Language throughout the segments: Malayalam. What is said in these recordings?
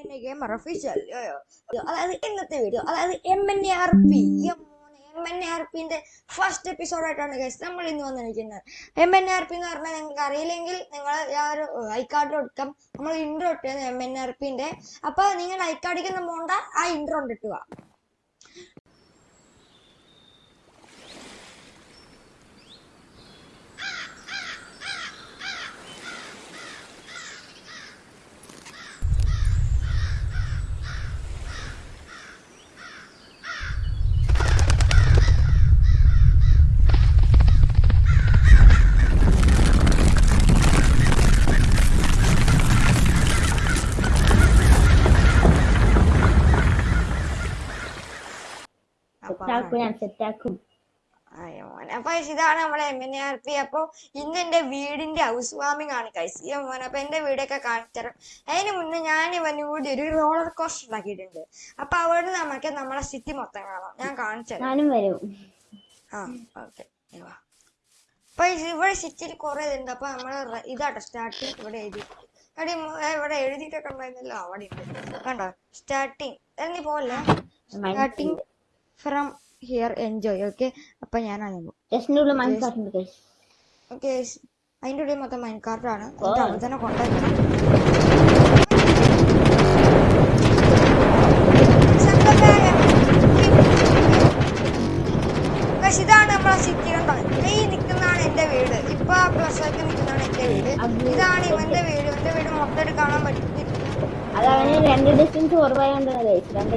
എന്നെ ഗെയിമർ ഒഫീഷ്യൽ അതായത് ഇന്നത്തെ വീഡിയോ അതായത് M N A R P M N A R പിന്റെ ഫസ്റ്റ് എപ്പിസോഡായിട്ടാണ് ഗൈസ് നമ്മൾ ഇന്ന് വന്നിരിക്കുന്നത് എം എൻ ആർ പി എന്ന് പറഞ്ഞാൽ നിങ്ങൾക്ക് അറിയില്ലെങ്കിൽ നിങ്ങൾ ആ ഒരു ഐ കാർഡ് കൊടുക്കാം നമ്മൾ ഇൻട്രോ ഇട്ടത് എം എൻ ആർ പിന്റെ അപ്പൊ നിങ്ങൾ ഐ കാർഡിക്കുന്ന പോണ്ട ആ ഇൻട്രോ ഇട്ടിട്ട് സെറ്റാക്കും ഞാൻ സെറ്റാക്കും അയ്യോ മോനെ. അപ്പൊ ഇതാണ് നമ്മളെ എം എൻ ആർ പി അപ്പൊ ഇന്ന് എന്റെ വീടിന്റെ ഹൗസ് വാമിംഗ് ആണ് ഈ മോനെ അപ്പൊ എന്റെ വീടൊക്കെ കാണിച്ചുതരാം അതിന് മുന്നേ ഞാൻ ഇവന് കൂടി ഒരു റോളർ കോസ്റ്റർ ഉണ്ടാക്കിയിട്ടുണ്ട്. അപ്പൊ അവിടെ നമുക്ക് നമ്മളെ സിറ്റി മൊത്തം കാണാം. ഞാൻ കാണിച്ചു ഞാനും വരും. ആ ഓക്കെ അപ്പൊ ഇവിടെ സിറ്റിയിൽ കുറെ ഇതുണ്ട്. അപ്പൊ നമ്മൾ ഇതാട്ടോ സ്റ്റാർട്ടിങ് ഇവിടെ എഴുതി. ഇവിടെ എഴുതിയിട്ടൊക്കെ ഉണ്ടായിരുന്നല്ലോ. അവിടെ ഉണ്ട്. കണ്ടോ? സ്റ്റാർട്ടിങ് എന്നീ പോലെ starting from here enjoy okay അപ്പൊ ഞാൻ മനസ്സിലാക്കുന്നുണ്ട് ഓക്കെ അതിന്റെ ഉള്ളിൽ മൊത്തം മൈൻഡ് കാർട്ടാണ് എന്നിട്ട് അവിടെ തന്നെ കൊണ്ടുവയ്ക്കണം ഇതാണ് നമ്മളെ സിറ്റി കണ്ടോ ഈ നിൽക്കുന്നതാണ് എന്റെ വീട്. ഇപ്പൊ ആ പ്ലസ്സൊക്കെ നിൽക്കുന്നതാണ് എന്റെ വീട്. ഇതാണ് ഇവന്റെ വീട്. ഇവന്റെ വീട് മൊത്തമായിട്ട് കാണാൻ പറ്റും. അത് രണ്ട് ഡിസ്റ്റൻസ് കുറവായോണ്ട് രണ്ട്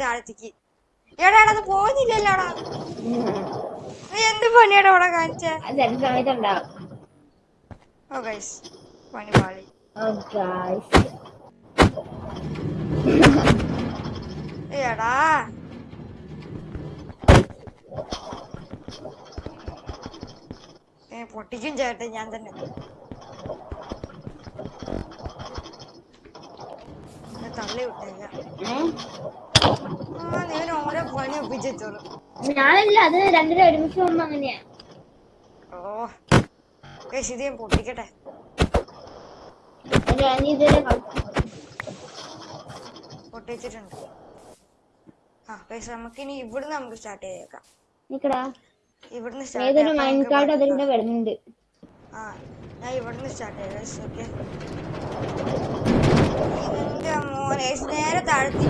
താഴത്തേക്ക് എടാ എടാ അത് പോകുന്നില്ലല്ലോടാ നീ എന്ത് പണിയാടാ ഇവിടെ കാണിച്ചേ ഓ ഗൈസ് പണി പാളി എടാ. പൊട്ടിക്കും ചേട്ടൻ ഞാൻ തന്നെ. ഞാൻ തള്ളി വിട്ടേക്കാം. ആ നീ ഓരോ പണി ഒപ്പിച്ചോളൂ ഞാനല്ല അത് രണ്ടര ഒരുമിച്ച് പോകുമ്പോ അങ്ങനെയാ. ഓ ശരി ഞാൻ പൊട്ടിക്കട്ടെ. ഞാൻ പൊട്ടിച്ചിട്ടുണ്ട്. ആ ഗൈസ് നമുക്കിനി ഇവിടുന്ന് നമുക്ക് സ്റ്റാർട്ട് ചെയ്തേക്കാം. നിക്കടാ ഇവിടുന്ന് ഏതൊരു സ്റ്റാർട്ട് മൈൻഡ് കാർഡ് അതിലൂടെ വരുന്നുണ്ട്. ആ ഞാൻ ഇവിടുന്ന് സ്റ്റാർട്ട് ചെയ്യാം. ഓക്കെ മോനെ നേരെ താഴ്ത്തി.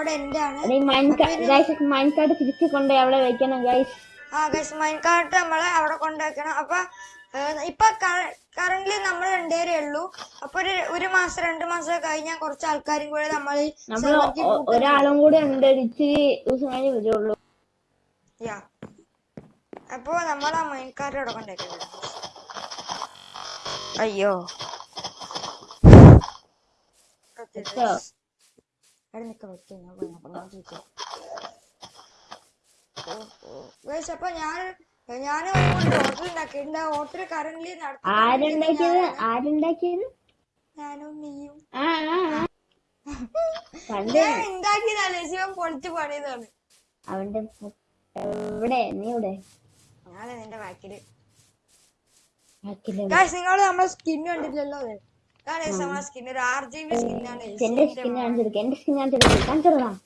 ഇവിടെ എന്റെ ആണ് കാർഡ് തിരിച്ചു കൊണ്ട് അവിടെ വെക്കണം ഗൈസ് ആ ഗൈസ് മൈൻ കാർട്ട് നമ്മൾ അവിടെ കൊണ്ടുവയ്ക്കണം. അപ്പൊ ഇപ്പൊ കറന്റ് നമ്മൾ രണ്ടുപേരേ ഉള്ളൂ. അപ്പൊ ഒരു ഒരു മാസം രണ്ടു മാസം കഴിഞ്ഞാൽ കുറച്ച് ആൾക്കാരും കൂടെ നമ്മൾ ഒരാളും കൂടെ ഉണ്ട് ഇച്ചിരി ദിവസം കഴിഞ്ഞ് വരുള്ളൂ. യാ. അപ്പൊ നമ്മൾ ആ മൈൻകാർഡ് അയ്യോ Okay, വെച്ചോ? guys. അവിടെ me quedo ഞാൻ no. Guys, അപ്പൊ ഞാൻ ഞാൻ ഹോട്ടൽ ഉണ്ടാക്കിയിട്ടുണ്ട് ഹോട്ടൽ കറന്റ് ആരുണ്ടാക്കിയത്? ആരുണ്ടാക്കിയത്? ഞാനും നീയും. ഞാൻ ഉണ്ടാക്കിയതല്ലേ ശിവൻ പൊളിച്ച് പണിയതാണ് അവന്റെ എവിടെ? നീ ഇവിടെ ഞാൻ നിന്റെ വാക്കിൽ നിങ്ങൾ നമ്മളെ സ്കിൻ കണ്ടിട്ടില്ലല്ലോ അതെ? ഇതാണ് guys നമ്മളെ സ്കിൻ ഒരു ആർ ജി ബി സ്കിന്നാണ് എന്റെ സ്കിൻ കാണിച്ചെടുക്ക എന്റെ സ്കിൻ കാണിച്ചെടുക്ക കാണിച്ചെടുക്കാം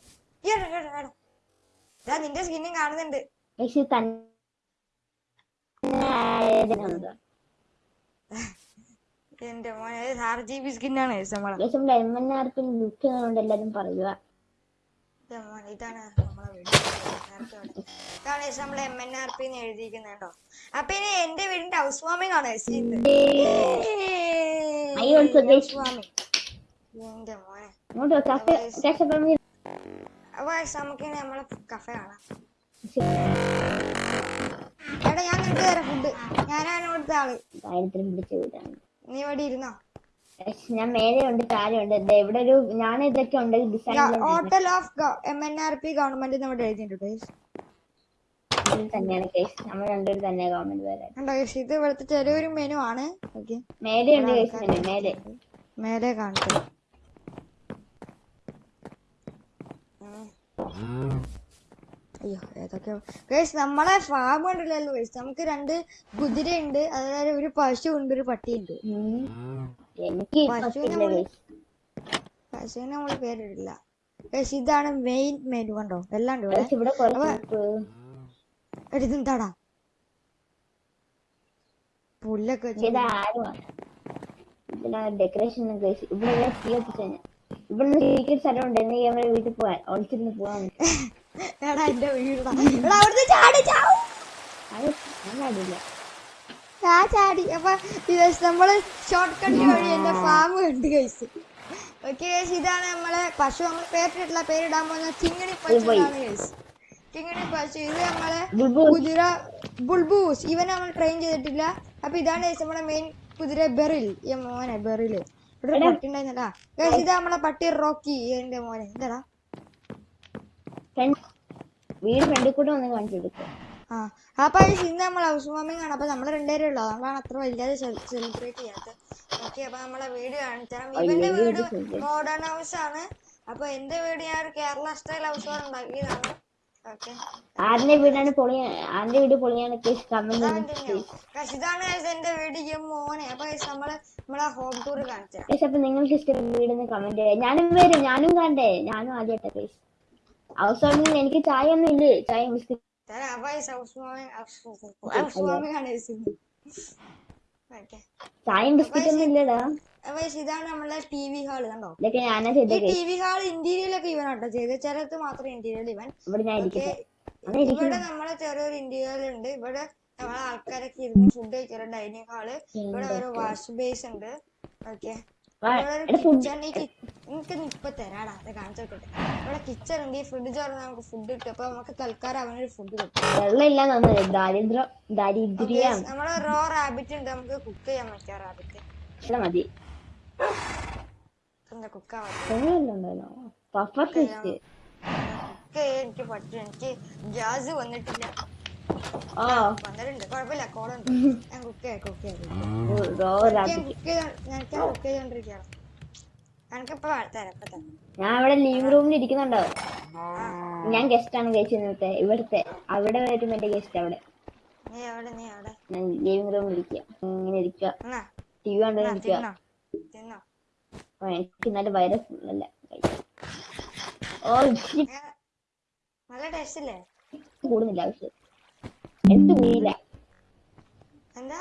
ഇതാ നിന്റെ സ്കിന്നും കാണുന്നുണ്ട് തന്നെ എന്റെ മോനെ ആർ ജി ബി സ്കിന്നാണ് എല്ലാരും പറയുക ഇതാണ് നമ്മളെ എം എൻ ആർ പി അപ്പൊ ഇനി എന്റെ വീടിന്റെ ഹൗസ് വാമിംഗ് ആണ് I also മോനെ അങ്ങോട്ട് കഫേ കഷ്ടപ്പെടുന്ന അപ്പൊ നമുക്കിനി നമ്മളെ കഫേ കാണാം എടാ ഞാൻ നിനക്ക് തരാം ഫുഡ് ഞാനാണ് ഇവിടുത്തെ ആൾ ദാരിദ്ര്യം പിടിച്ച വീടാണ് നീ ഇവിടെ ഇരുന്നോ ഞാൻ മേലെ ഉണ്ട് ദേ ഇവിടെ ഒരു ഞാൻ ഇതൊക്കെ ഉണ്ട് hotel of M N R P government ഇവിടെ എഴുതിയിട്ടുണ്ട്. തന്നെയാണ് കേസ് നമ്മൾ രണ്ടുപേരും തന്നെ ഗവൺമെന്റ് വരാൻ ഇത് ഇവിടുത്തെ ചെറിയൊരു മെനു ആണ്. മേലെ ഉണ്ട് കേസ് തന്നെ മേലെ. മേലെ കാണിച്ചത് അയ്യോ ഏതൊക്കെയോ. ഗൈസ് നമ്മളെ ഫാം ഉണ്ടല്ലോ ഗൈസ് നമുക്ക് രണ്ട് കുതിരയുണ്ട് അതായത് ഒരു പശു ഉണ്ട് ഒരു പട്ടിയുണ്ട്. എനിക്ക് കേസ് പശുവിനെ നമ്മൾ പേരിടില്ല. ഇതാണ് മെയിൻ മെനു കണ്ടോ? എല്ലാം ഉണ്ട് ഇവിടെ പക്ഷെ ഇവിടെ കുറച്ച് എടി ഇതെന്താടാ പുല്ലൊക്കെ ഡെക്കറേഷൻ കേസ് ഇവിടെ ഇവിടെ തീ കത്തിച്ചു ഇവിടെ സീക്രട്ട് സ്ഥലം ഉണ്ട്. എന്നെങ്കിൽ നമ്മുടെ വീട്ടിൽ പോവാൻ ഒളിച്ചിരുന്ന് പോവാൻ എടാ എന്റെ വീടാ. എടാ അവിടുന്ന് ചാടി ചാവും. ആ ചാടി. അപ്പൊ നമ്മൾ ഷോർട്ട് കട്ട് വഴി എന്റെ ഫാം കണ്ട് കഴിച്ചു ഓക്കെ ഇതാണ് നമ്മളെ പശു നമ്മൾ പേരിട്ടിട്ടുള്ള പേരിടാൻ പോകുന്ന ചിങ്ങണി പശു കഴിച്ചു ചിങ്ങണി പശു ഇത് നമ്മളെ. കുതിര ബുൾബൂസ്. ഇവനെ നമ്മൾ ട്രെയിൻ ചെയ്തിട്ടില്ല. അപ്പൊ ഇതാണ് നമ്മുടെ മെയിൻ കുതിര ബെറിൽ. ഈ മോനെ ബെറിൽ. ഇവിടെ പട്ടി ഉണ്ടായിരുന്നല്ല Guys, ഇതാ നമ്മളെ പട്ടി റോക്കി എന്റെ മോനെ. എന്താടാ വീട് കൂടെ ഒന്ന് കാണിച്ചു കൊടുക്കും. ആ അപ്പൊ ഇന്ന് നമ്മൾ ഹൗസ് വാമിംഗ് ആണ്. അപ്പൊ നമ്മൾ രണ്ടുപേരും ഉള്ളു. നമ്മളാണ് അത്ര വലുതായി സെലിബ്രേറ്റ് ചെയ്യാത്തത്. ഓക്കെ അപ്പൊ നമ്മളെ വീട് കാണിച്ചാൽ ഇവന്റെ വീട് മോഡേൺ ഹൗസ് ആണ്. അപ്പൊ എന്റെ വീട് ഞാൻ ഒരു കേരള സ്റ്റൈൽ ഹൗസ് ഉണ്ടാക്കിയതാണ്. ആരുടെ വീടാണ് പൊളി ആരുടെ വീട് പൊളിയാണ് ഇതാണ് എന്റെ വീട് മോനെ. അപ്പൊ guys നമ്മൾ നമ്മളെ ഹോം ടൂർ കാണിച്ചു. കേസ് അപ്പൊ നിങ്ങൾക്ക് ഇഷ്ടം വീടിന്ന് കമന്റ് ഞാനും വരും. ഞാനും കണ്ടേ. ഞാനും ആദ്യമായിട്ട് കേസ് അവസാനം എനിക്ക് ചായ ഒന്നും ഇല്ലേ ചായ biscuit house warming house warming ചായയും ബിസ്ക്കറ്റ് ഒന്നും ഇല്ലടാ. ഇതാണ് നമ്മളെ ടി വി ഹാൾ കണ്ടോ? ഈ ടി വി ഹാൾ ഇന്റീരിയലൊക്കെ ഇവൻ കേട്ടോ ചെയ്ത്. ചിലത് മാത്രം ഇന്റീരിയൽ ഇവൻ. ഇവിടെ നമ്മളെ ചെറിയൊരു ഇന്റീരിയൽ ഉണ്ട് ഇവിടെ നമ്മളെ ആൾക്കാരൊക്കെ ഇരുന്ന് ഫുഡ് കഴിക്കാറ്. ഡൈനിങ് ഹാൾ ഇവിടെ ഒരു വാഷ് ബേസ് ഉണ്ട് ഓക്കെ. നിനക്ക് ഫുഡ് ഇപ്പൊ തരാടാ. അത് കാണിച്ചു നോക്കട്ടെ ഇവിടെ കിച്ചൺ ഉണ്ട് ഈ ഫ്രിഡ്ജ് തുറന്ന് നമുക്ക് ഫുഡ് കിട്ടും. അപ്പൊ നമുക്ക് തൽക്കാലം അവനൊരു ഫുഡ് കിട്ടും വെള്ളം ദാരിദ്ര്യം ദാരിദ്ര്യം. നമ്മളെ റോ റാബിറ്റ് ഉണ്ട് നമുക്ക് കുക്ക് ചെയ്യാൻ പറ്റിയ റാബിറ്റ് മതി. എനിക്ക് പറ്റും എനിക്ക് ഗ്യാസ് വന്നിട്ടില്ല വന്നിട്ടുണ്ട് കുഴപ്പമില്ല കോളുണ്ട് ഞാൻ കുക്ക് ചെയ്യാം കുക്ക് ചെയ്യാം റോ ഞാൻ റാബിറ്റ് കുക്ക് ചെയ്ത ഞാൻ കുക്ക് ചെയ്തോണ്ടിരിക്കുകയാണ് എനിക്കിപ്പോ തരാം ഇപ്പൊ തരാം ഞാൻ ഇവിടെ ലീവ് റൂമിൽ ഇരിക്കുന്നുണ്ടോ? ഞാൻ ഗസ്റ്റ് ആണ് കഴിച്ചു ഇന്നത്തെ ഇവിടുത്തെ അവിടെ വരും എന്റെ ഗസ്റ്റ് അവിടെ. ഞാൻ ലിവിംഗ് റൂമിൽ ഇരിക്കുക ഇങ്ങനെ ഇരിക്കുക ടി വി കണ്ടു ഇരിക്കുക എനിക്ക് ഇന്നലെ വൈറസ് അല്ല ഓ നല്ല ടേസ്റ്റ് അല്ലേ? കൂടുന്നില്ല ആവശ്യം എടുത്ത് കൂടിയില്ല എന്താ?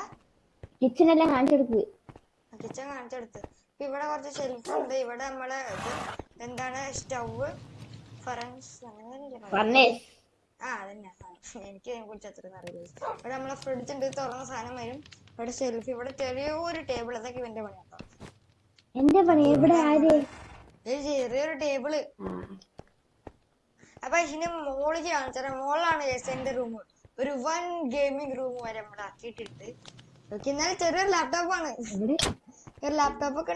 കിച്ചണെല്ലാം കാണിച്ചെടുക്ക്. കിച്ചൺ കാണിച്ചെടുത്ത്. ഇവിടെ കുറച്ച് ഷെൽഫ് ഉണ്ട്. ഇവിടെ നമ്മളെ എന്താണ് സ്റ്റവ് ഫറൻസ് അങ്ങനെ ആ അതന്നെ. എനിക്ക് അതിനെ കുറിച്ച് അത്ര അറിയില്ല. ഇവിടെ നമ്മളെ ഫ്രിഡ്ജ് ഉണ്ട് തുറന്ന സാധനം വരും. ഇവിടെ സെൽഫി ഇവിടെ ചെറിയൊരു ടേബിൾ അതൊക്കെ ഇവന്റെ പണി കേട്ടോ എന്റെ പണി? ഇവിടെ ആര്? ചെറിയൊരു ടേബിൾ അപ്പൊ ഇതിന് മോൾ കാണിച്ചാൽ മോളാണ് എന്റെ റൂം ഒരു വൺ ഗെയിമിംഗ് റൂം വരെ നമ്മൾ ആക്കിയിട്ടുണ്ട് എന്നാലും ചെറിയൊരു ലാപ്ടോപ്പ് ഇവിടെ ഒരു ലാപ്ടോപ്പ് ഒക്കെ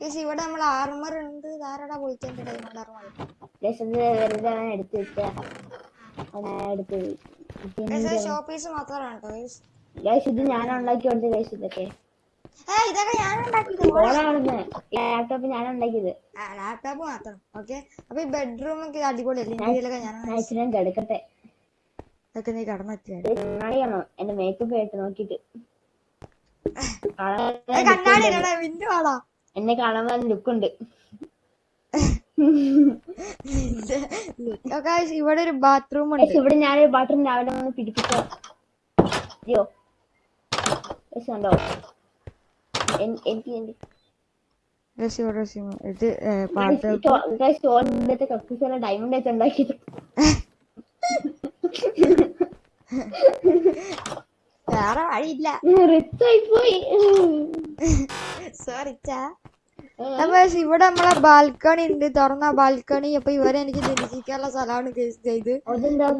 ഇത് ഇവിടെ നമ്മൾ ആർമർ ഉണ്ട്. ധാരാളം ഡയമണ്ട് ആർമർ എടുത്ത് എടുത്ത് ഗൈസ് ഷോ പീസ് മാത്രമാണ് കേട്ടോ ഗൈസ് ഗൈസ് ഇത് ഞാൻ ഉണ്ടാക്കി കൊടുത്ത ഗൈസ് ഇതൊക്കെ. ഞാൻ ലാപ്ടോപ്പ് ഞാൻ ഉണ്ടാക്കിയത് ലാപ്ടോപ്പ് മാത്രം. ഓക്കെ. അപ്പൊ ഈ ബെഡ്റൂം ഒക്കെ അടിപൊളിയല്ലേ ഞാൻ കിടക്കട്ടെ. ഇതൊക്കെ നീ എന്റെ മേക്കപ്പ് ആയിട്ട് നോക്കിട്ട് കണ്ണാടി വിൻഡോ എന്നെ കാണാൻ ലുക്ക് ഉണ്ട്. ഇവിടെ ഒരു ബാത്റൂം ഉണ്ട്. ഇവിടെ ഞാനൊരു ബാത്റൂം രാവിലെ വന്ന് പിടിപ്പിച്ചോ അയ്യോ. Guys, കണ്ടോ? എൻ- എനിക്ക് എന്റെ- Guys, ഇവിടെ ഒരു sim- ഇത് ഏ, Guys, പാട്ട് ഈ ചോ- guys, ചോറിന്റെ കക്കൂസിലെ ഡയമണ്ട് വെച്ച് ഉണ്ടാക്കിയത്. വേറെ വഴിയില്ല. റിച്ച് ആയി പോയി സോറി ഇവിടെ നമ്മളെ ബാൽക്കണി ഉണ്ട്. തുറന്ന ബാൽക്കണി അപ്പൊ ഇവരെ എനിക്ക് നിരീക്ഷിക്കാനുള്ള സ്ഥലമാണ് കേസ് ചെയ്ത്